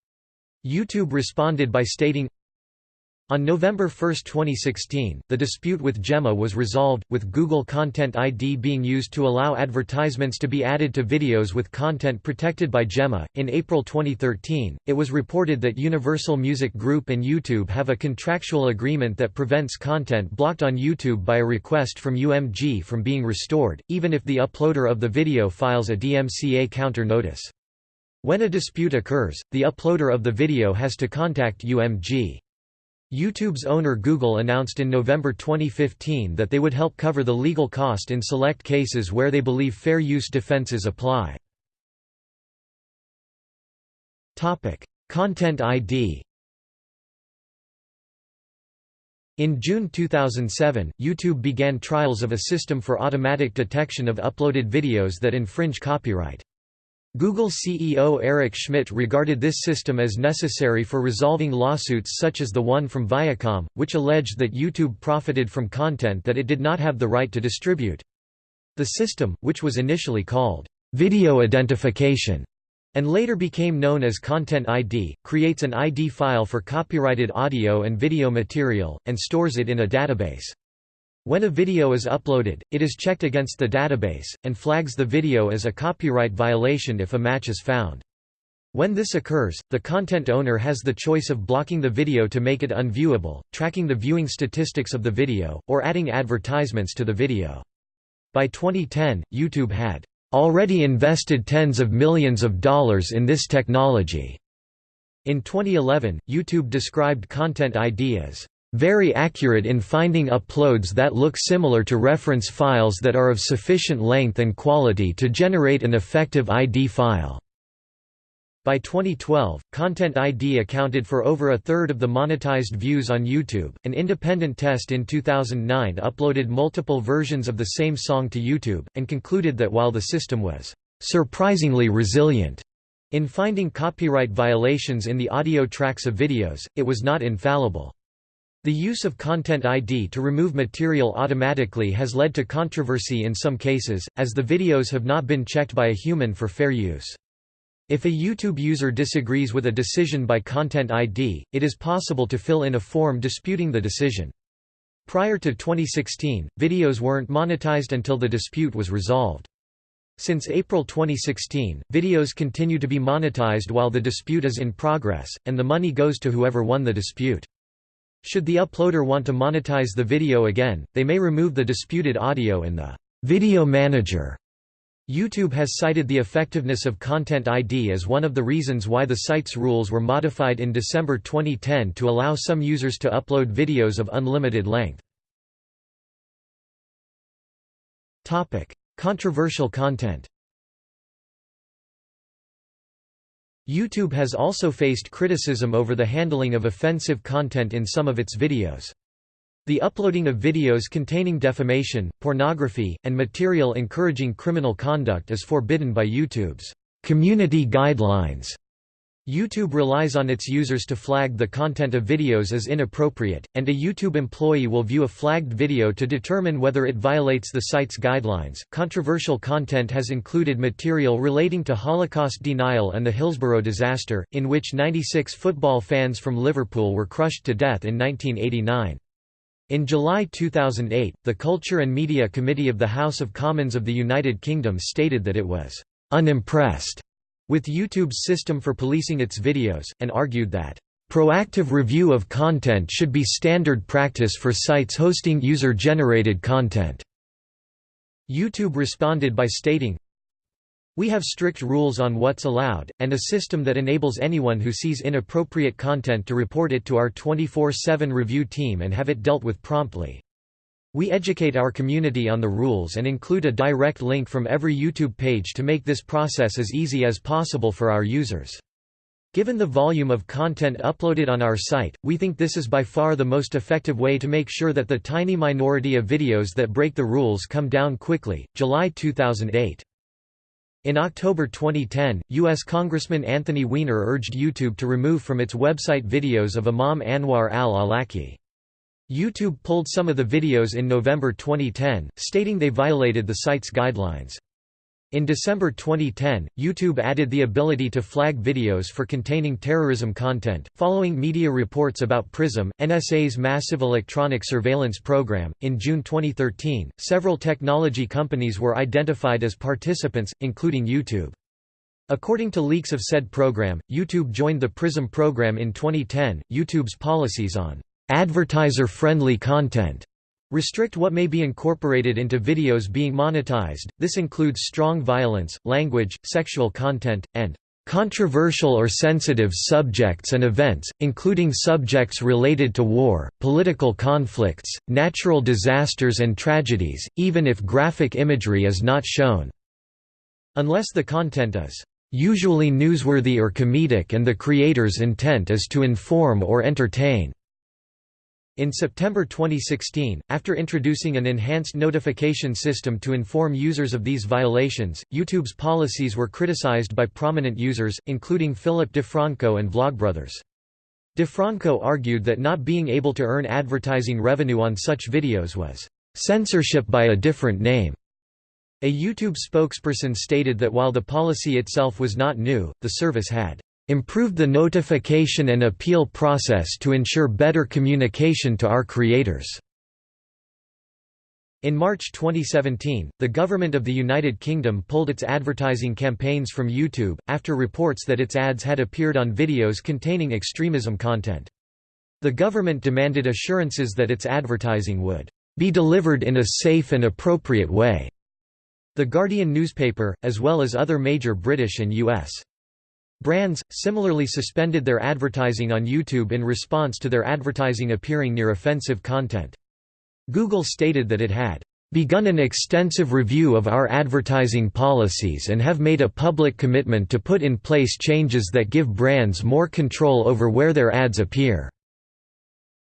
YouTube responded by stating, on November 1, 2016, the dispute with GEMA was resolved, with Google Content ID being used to allow advertisements to be added to videos with content protected by GEMA. In April 2013, it was reported that Universal Music Group and YouTube have a contractual agreement that prevents content blocked on YouTube by a request from UMG from being restored, even if the uploader of the video files a DMCA counter notice. When a dispute occurs, the uploader of the video has to contact UMG. YouTube's owner Google announced in November 2015 that they would help cover the legal cost in select cases where they believe fair use defenses apply. Topic: Content ID In June 2007, YouTube began trials of a system for automatic detection of uploaded videos that infringe copyright. Google CEO Eric Schmidt regarded this system as necessary for resolving lawsuits such as the one from Viacom, which alleged that YouTube profited from content that it did not have the right to distribute. The system, which was initially called video identification and later became known as Content ID, creates an ID file for copyrighted audio and video material, and stores it in a database. When a video is uploaded, it is checked against the database, and flags the video as a copyright violation if a match is found. When this occurs, the content owner has the choice of blocking the video to make it unviewable, tracking the viewing statistics of the video, or adding advertisements to the video. By 2010, YouTube had already invested tens of millions of dollars in this technology. In 2011, YouTube described Content ID as very accurate in finding uploads that look similar to reference files that are of sufficient length and quality to generate an effective ID file. By 2012, Content ID accounted for over a third of the monetized views on YouTube. An independent test in 2009 uploaded multiple versions of the same song to YouTube, and concluded that while the system was surprisingly resilient in finding copyright violations in the audio tracks of videos, it was not infallible. The use of Content ID to remove material automatically has led to controversy in some cases, as the videos have not been checked by a human for fair use. If a YouTube user disagrees with a decision by Content ID, it is possible to fill in a form disputing the decision. Prior to 2016, videos weren't monetized until the dispute was resolved. Since April 2016, videos continue to be monetized while the dispute is in progress, and the money goes to whoever won the dispute. Should the uploader want to monetize the video again, they may remove the disputed audio in the video manager. YouTube has cited the effectiveness of Content ID as one of the reasons why the site's rules were modified in December 2010 to allow some users to upload videos of unlimited length. Topic: Controversial content YouTube has also faced criticism over the handling of offensive content in some of its videos. The uploading of videos containing defamation, pornography, and material encouraging criminal conduct is forbidden by YouTube's community guidelines. YouTube relies on its users to flag the content of videos as inappropriate, and a YouTube employee will view a flagged video to determine whether it violates the site's guidelines. Controversial content has included material relating to Holocaust denial and the Hillsborough disaster, in which 96 football fans from Liverpool were crushed to death in 1989. In July 2008, the Culture and Media Committee of the House of Commons of the United Kingdom stated that it was unimpressed with YouTube's system for policing its videos, and argued that, "...proactive review of content should be standard practice for sites hosting user-generated content." YouTube responded by stating, we have strict rules on what's allowed, and a system that enables anyone who sees inappropriate content to report it to our 24-7 review team and have it dealt with promptly. We educate our community on the rules and include a direct link from every YouTube page to make this process as easy as possible for our users. Given the volume of content uploaded on our site, we think this is by far the most effective way to make sure that the tiny minority of videos that break the rules come down quickly. July 2008. In October 2010, U.S. Congressman Anthony Weiner urged YouTube to remove from its website videos of Imam Anwar al-Awlaki. YouTube pulled some of the videos in November 2010, stating they violated the site's guidelines. In December 2010, YouTube added the ability to flag videos for containing terrorism content, following media reports about PRISM, NSA's massive electronic surveillance program. In June 2013, several technology companies were identified as participants, including YouTube. According to leaks of said program, YouTube joined the PRISM program in 2010. YouTube's policies on advertiser-friendly content restrict what may be incorporated into videos being monetized. This includes strong violence, language, sexual content, and controversial or sensitive subjects and events, including subjects related to war, political conflicts, natural disasters and tragedies, even if graphic imagery is not shown, unless the content is usually newsworthy or comedic and the creator's intent is to inform or entertain. In September 2016, after introducing an enhanced notification system to inform users of these violations, YouTube's policies were criticized by prominent users, including Philip DeFranco and Vlogbrothers. DeFranco argued that not being able to earn advertising revenue on such videos was censorship by a different name. A YouTube spokesperson stated that while the policy itself was not new, the service had improved the notification and appeal process to ensure better communication to our creators." In March 2017, the government of the United Kingdom pulled its advertising campaigns from YouTube, after reports that its ads had appeared on videos containing extremism content. The government demanded assurances that its advertising would be delivered in a safe and appropriate way. The Guardian newspaper, as well as other major British and U.S. Brands, similarly suspended their advertising on YouTube in response to their advertising appearing near offensive content. Google stated that it had begun an extensive review of our advertising policies and have made a public commitment to put in place changes that give brands more control over where their ads appear.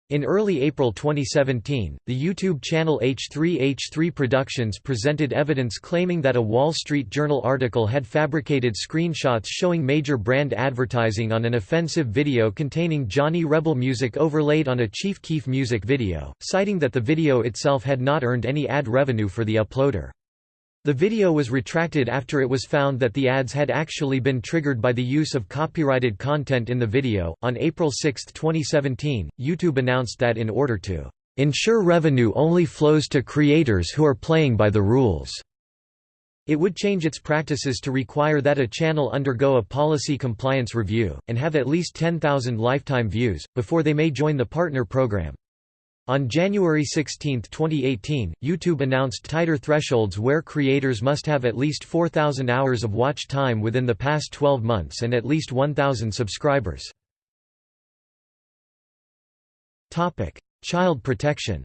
In early April 2017, the YouTube channel H3H3 Productions presented evidence claiming that a Wall Street Journal article had fabricated screenshots showing major brand advertising on an offensive video containing Johnny Rebel music overlaid on a Chief Keef music video, citing that the video itself had not earned any ad revenue for the uploader. The video was retracted after it was found that the ads had actually been triggered by the use of copyrighted content in the video. On April 6, 2017, YouTube announced that in order to ensure revenue only flows to creators who are playing by the rules, it would change its practices to require that a channel undergo a policy compliance review, and have at least 10,000 lifetime views, before they may join the partner program. On January 16, 2018, YouTube announced tighter thresholds where creators must have at least 4,000 hours of watch time within the past 12 months and at least 1,000 subscribers. Child protection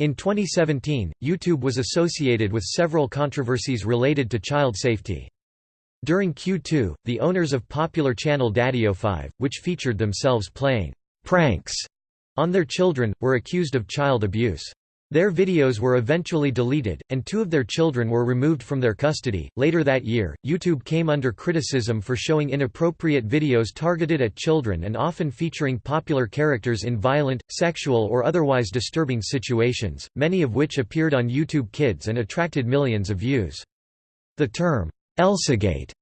In 2017, YouTube was associated with several controversies related to child safety. During Q2, the owners of popular channel DaddyOFive, which featured themselves playing pranks on their children, were accused of child abuse. Their videos were eventually deleted, and two of their children were removed from their custody. Later that year, YouTube came under criticism for showing inappropriate videos targeted at children and often featuring popular characters in violent, sexual, or otherwise disturbing situations, many of which appeared on YouTube Kids and attracted millions of views. The term, Elsagate,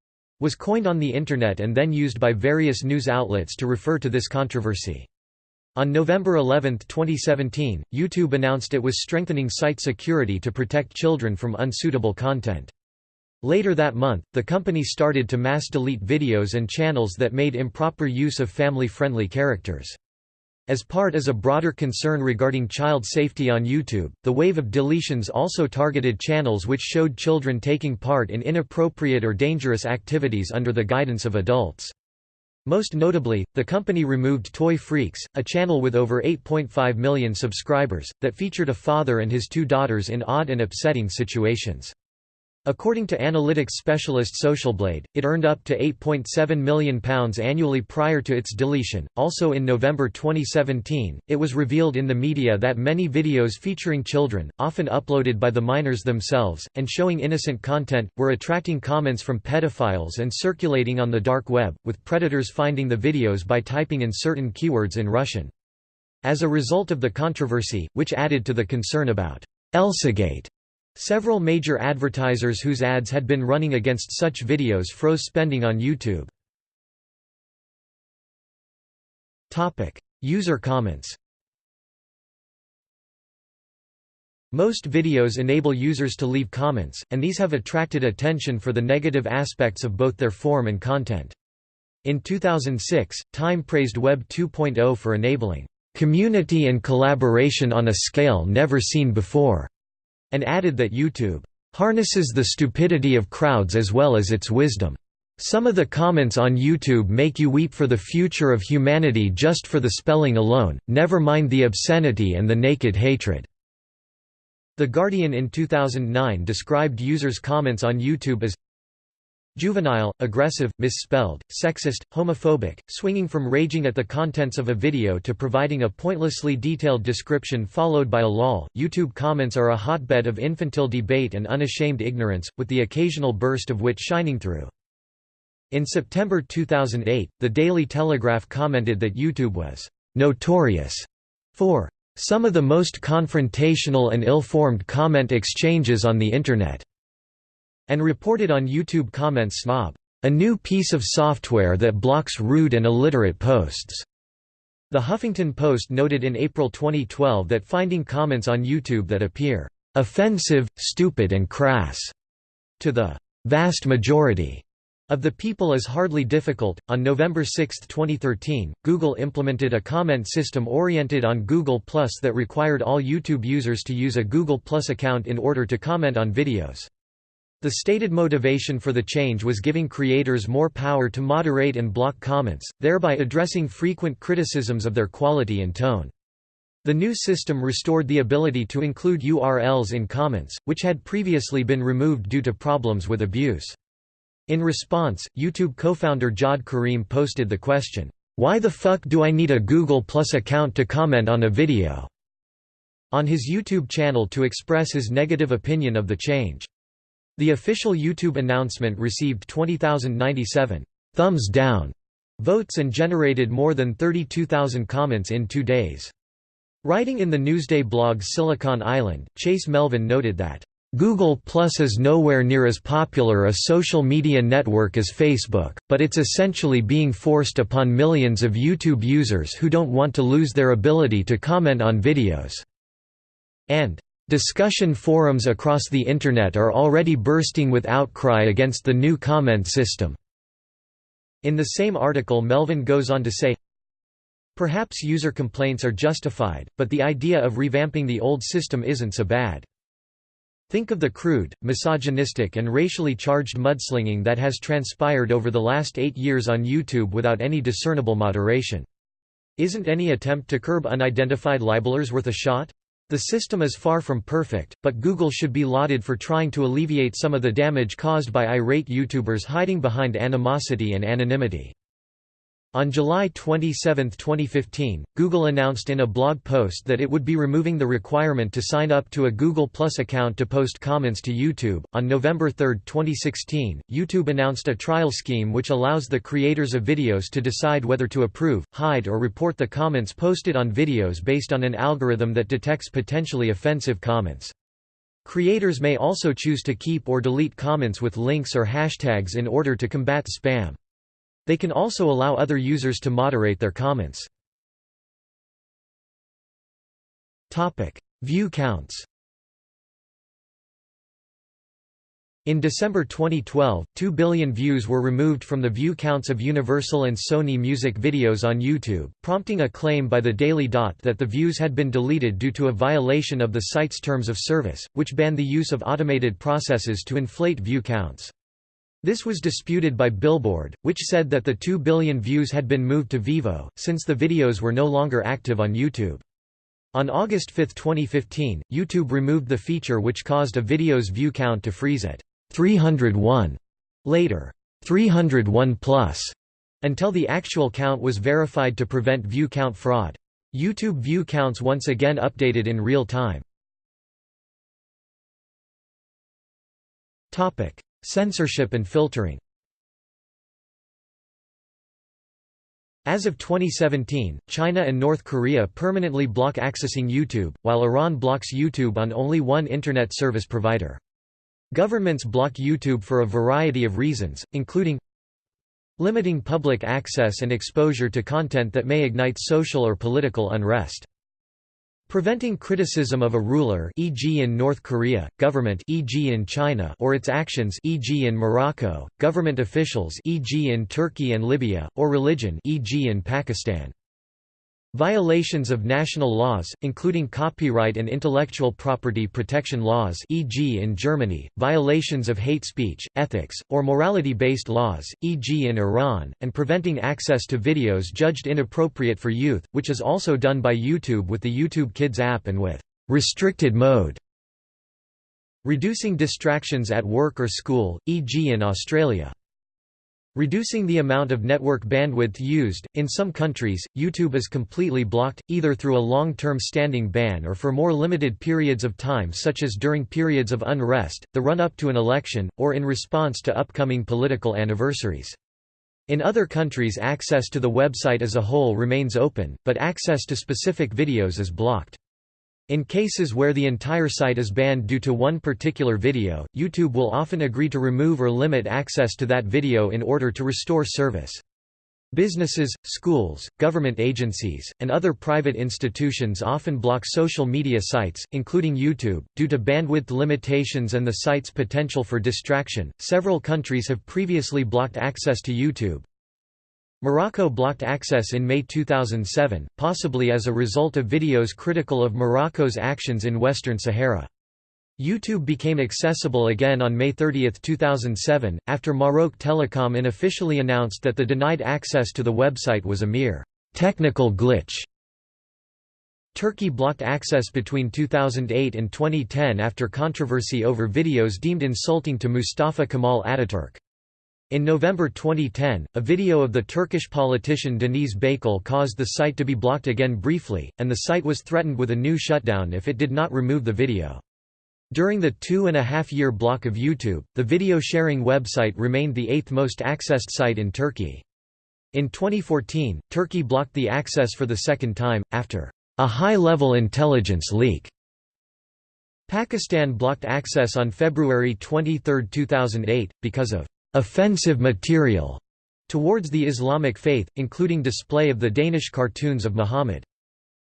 was coined on the Internet and then used by various news outlets to refer to this controversy. On November 11, 2017, YouTube announced it was strengthening site security to protect children from unsuitable content. Later that month, the company started to mass delete videos and channels that made improper use of family-friendly characters. As part as a broader concern regarding child safety on YouTube, the wave of deletions also targeted channels which showed children taking part in inappropriate or dangerous activities under the guidance of adults. Most notably, the company removed Toy Freaks, a channel with over 8.5 million subscribers, that featured a father and his two daughters in odd and upsetting situations. According to analytics specialist Socialblade, it earned up to £8.7 million annually prior to its deletion. Also in November 2017, it was revealed in the media that many videos featuring children, often uploaded by the minors themselves, and showing innocent content, were attracting comments from pedophiles and circulating on the dark web, with predators finding the videos by typing in certain keywords in Russian. As a result of the controversy, which added to the concern about Elsagate, Several major advertisers whose ads had been running against such videos froze spending on YouTube. User comments Most videos enable users to leave comments, and these have attracted attention for the negative aspects of both their form and content. In 2006, Time praised Web 2.0 for enabling community and collaboration on a scale never seen before and added that YouTube harnesses the stupidity of crowds as well as its wisdom. Some of the comments on YouTube make you weep for the future of humanity just for the spelling alone, never mind the obscenity and the naked hatred. The Guardian in 2009 described users' comments on YouTube as Juvenile, aggressive, misspelled, sexist, homophobic, swinging from raging at the contents of a video to providing a pointlessly detailed description followed by a lol. YouTube comments are a hotbed of infantile debate and unashamed ignorance, with the occasional burst of wit shining through. In September 2008, The Daily Telegraph commented that YouTube was notorious for some of the most confrontational and ill-formed comment exchanges on the Internet and reported on YouTube Comments Snob, a new piece of software that blocks rude and illiterate posts. The Huffington Post noted in April 2012 that finding comments on YouTube that appear offensive, stupid and crass to the vast majority of the people is hardly difficult. On November 6, 2013, Google implemented a comment system oriented on Google Plus that required all YouTube users to use a Google Plus account in order to comment on videos. The stated motivation for the change was giving creators more power to moderate and block comments, thereby addressing frequent criticisms of their quality and tone. The new system restored the ability to include URLs in comments, which had previously been removed due to problems with abuse. In response, YouTube co-founder Jawed Karim posted the question, "'Why the fuck do I need a Google Plus account to comment on a video?' on his YouTube channel to express his negative opinion of the change. The official YouTube announcement received 20,097 thumbs down votes and generated more than 32,000 comments in two days. Writing in the Newsday blog Silicon Island, Chase Melvin noted that, Google Plus is nowhere near as popular a social media network as Facebook, but it's essentially being forced upon millions of YouTube users who don't want to lose their ability to comment on videos." And, Discussion forums across the Internet are already bursting with outcry against the new comment system. In the same article Melvin goes on to say, Perhaps user complaints are justified, but the idea of revamping the old system isn't so bad. Think of the crude, misogynistic and racially charged mudslinging that has transpired over the last eight years on YouTube without any discernible moderation. Isn't any attempt to curb unidentified libelers worth a shot? The system is far from perfect, but Google should be lauded for trying to alleviate some of the damage caused by irate YouTubers hiding behind animosity and anonymity. On July 27, 2015, Google announced in a blog post that it would be removing the requirement to sign up to a Google Plus account to post comments to YouTube. On November 3, 2016, YouTube announced a trial scheme which allows the creators of videos to decide whether to approve, hide, or report the comments posted on videos based on an algorithm that detects potentially offensive comments. Creators may also choose to keep or delete comments with links or hashtags in order to combat spam. They can also allow other users to moderate their comments. View counts In December 2012, 2 billion views were removed from the view counts of Universal and Sony music videos on YouTube, prompting a claim by the Daily Dot that the views had been deleted due to a violation of the site's terms of service, which banned the use of automated processes to inflate view counts. This was disputed by Billboard, which said that the 2 billion views had been moved to Vevo, since the videos were no longer active on YouTube. On August 5, 2015, YouTube removed the feature which caused a video's view count to freeze at 301, later 301 plus, until the actual count was verified to prevent view count fraud. YouTube view counts once again updated in real time. Censorship and filtering As of 2017, China and North Korea permanently block accessing YouTube, while Iran blocks YouTube on only one Internet service provider. Governments block YouTube for a variety of reasons, including limiting public access and exposure to content that may ignite social or political unrest. Preventing criticism of a ruler e.g. in North Korea, government e.g. in China or its actions e.g. in Morocco, government officials e.g. in Turkey and Libya, or religion e.g. in Pakistan. Violations of national laws, including copyright and intellectual property protection laws e.g. in Germany, violations of hate speech, ethics, or morality-based laws, e.g. in Iran, and preventing access to videos judged inappropriate for youth, which is also done by YouTube with the YouTube Kids app and with «restricted mode». Reducing distractions at work or school, e.g. in Australia. Reducing the amount of network bandwidth used. In some countries, YouTube is completely blocked, either through a long term standing ban or for more limited periods of time, such as during periods of unrest, the run up to an election, or in response to upcoming political anniversaries. In other countries, access to the website as a whole remains open, but access to specific videos is blocked. In cases where the entire site is banned due to one particular video, YouTube will often agree to remove or limit access to that video in order to restore service. Businesses, schools, government agencies, and other private institutions often block social media sites, including YouTube, due to bandwidth limitations and the site's potential for distraction. Several countries have previously blocked access to YouTube, Morocco blocked access in May 2007, possibly as a result of videos critical of Morocco's actions in Western Sahara. YouTube became accessible again on May 30, 2007, after Maroc Telecom unofficially announced that the denied access to the website was a mere technical glitch. Turkey blocked access between 2008 and 2010 after controversy over videos deemed insulting to Mustafa Kemal Ataturk. In November 2010, a video of the Turkish politician Deniz Baykal caused the site to be blocked again briefly, and the site was threatened with a new shutdown if it did not remove the video. During the two-and-a-half-year block of YouTube, the video-sharing website remained the eighth most accessed site in Turkey. In 2014, Turkey blocked the access for the second time, after a high-level intelligence leak. Pakistan blocked access on February 23, 2008, because of offensive material towards the Islamic faith, including display of the Danish cartoons of Muhammad.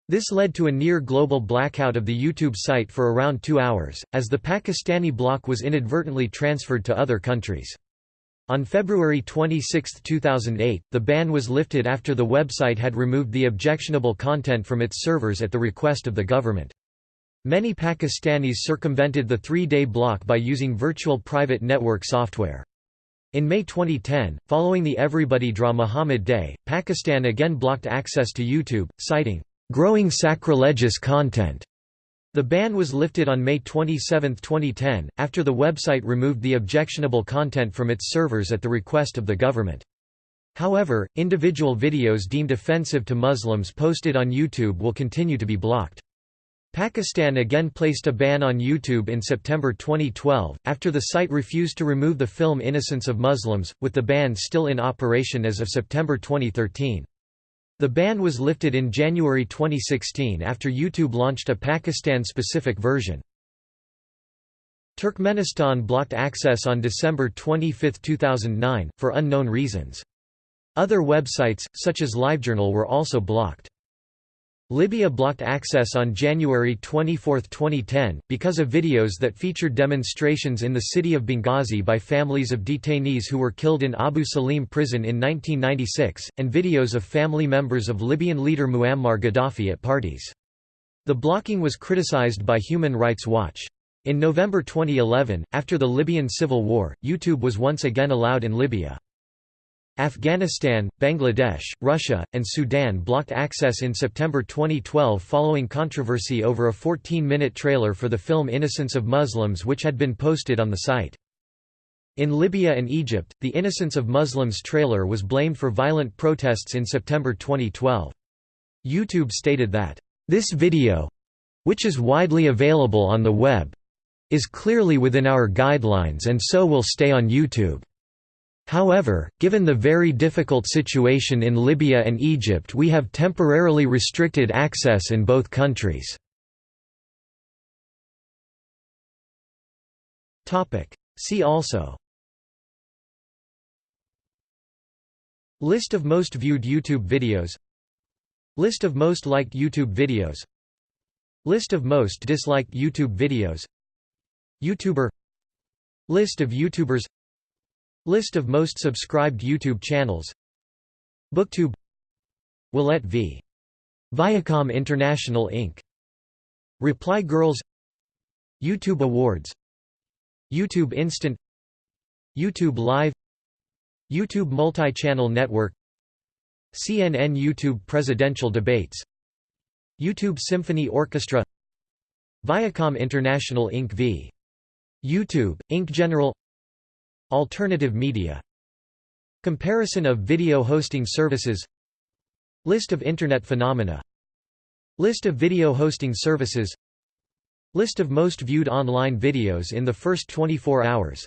This led to a near-global blackout of the YouTube site for around two hours, as the Pakistani block was inadvertently transferred to other countries. On February 26, 2008, the ban was lifted after the website had removed the objectionable content from its servers at the request of the government. Many Pakistanis circumvented the three-day block by using virtual private network software. In May 2010, following the Everybody Draw Muhammad Day, Pakistan again blocked access to YouTube, citing, "...growing sacrilegious content." The ban was lifted on May 27, 2010, after the website removed the objectionable content from its servers at the request of the government. However, individual videos deemed offensive to Muslims posted on YouTube will continue to be blocked. Pakistan again placed a ban on YouTube in September 2012, after the site refused to remove the film Innocence of Muslims, with the ban still in operation as of September 2013. The ban was lifted in January 2016 after YouTube launched a Pakistan-specific version. Turkmenistan blocked access on December 25, 2009, for unknown reasons. Other websites, such as LiveJournal were also blocked. Libya blocked access on January 24, 2010, because of videos that featured demonstrations in the city of Benghazi by families of detainees who were killed in Abu Salim prison in 1996, and videos of family members of Libyan leader Muammar Gaddafi at parties. The blocking was criticized by Human Rights Watch. In November 2011, after the Libyan civil war, YouTube was once again allowed in Libya. Afghanistan, Bangladesh, Russia, and Sudan blocked access in September 2012 following controversy over a 14-minute trailer for the film Innocence of Muslims which had been posted on the site. In Libya and Egypt, the Innocence of Muslims trailer was blamed for violent protests in September 2012. YouTube stated that, "...this video—which is widely available on the web—is clearly within our guidelines and so will stay on YouTube." However, given the very difficult situation in Libya and Egypt we have temporarily restricted access in both countries. See also. List of most viewed YouTube videos. List of most liked YouTube videos. List of most disliked YouTube videos. YouTuber. List of YouTubers List of most subscribed YouTube channels Booktube Willette v. Viacom International Inc. Reply Girls YouTube Awards YouTube Instant YouTube Live YouTube Multi-Channel Network CNN YouTube Presidential Debates YouTube Symphony Orchestra Viacom International Inc. v. YouTube, Inc. General Alternative media. Comparison of video hosting services. List of Internet phenomena. List of video hosting services. List of most viewed online videos in the first 24 hours.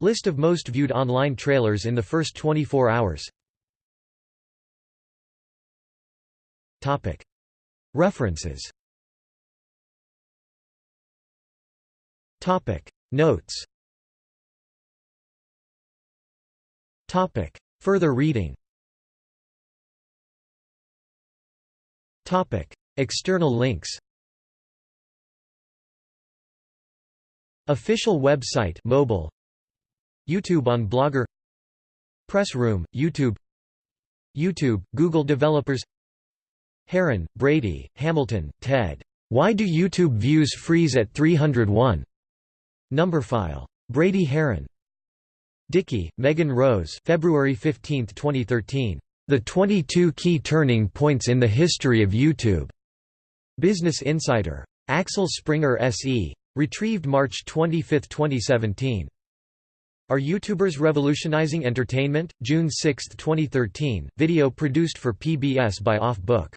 List of most viewed online trailers in the first 24 hours. Topic. References. Topic. Notes Topic. Further reading Topic. External links Official website mobile YouTube on Blogger Press Room, YouTube YouTube, Google Developers Haran, Brady, Hamilton, Ted. Why do YouTube views freeze at 301? Numberphile. Brady Haran. Dickey, Megan Rose February 15, 2013. The 22 Key Turning Points in the History of YouTube. Business Insider. Axel Springer SE. Retrieved March 25, 2017. Are YouTubers Revolutionizing Entertainment? June 6, 2013. Video produced for PBS by Off Book.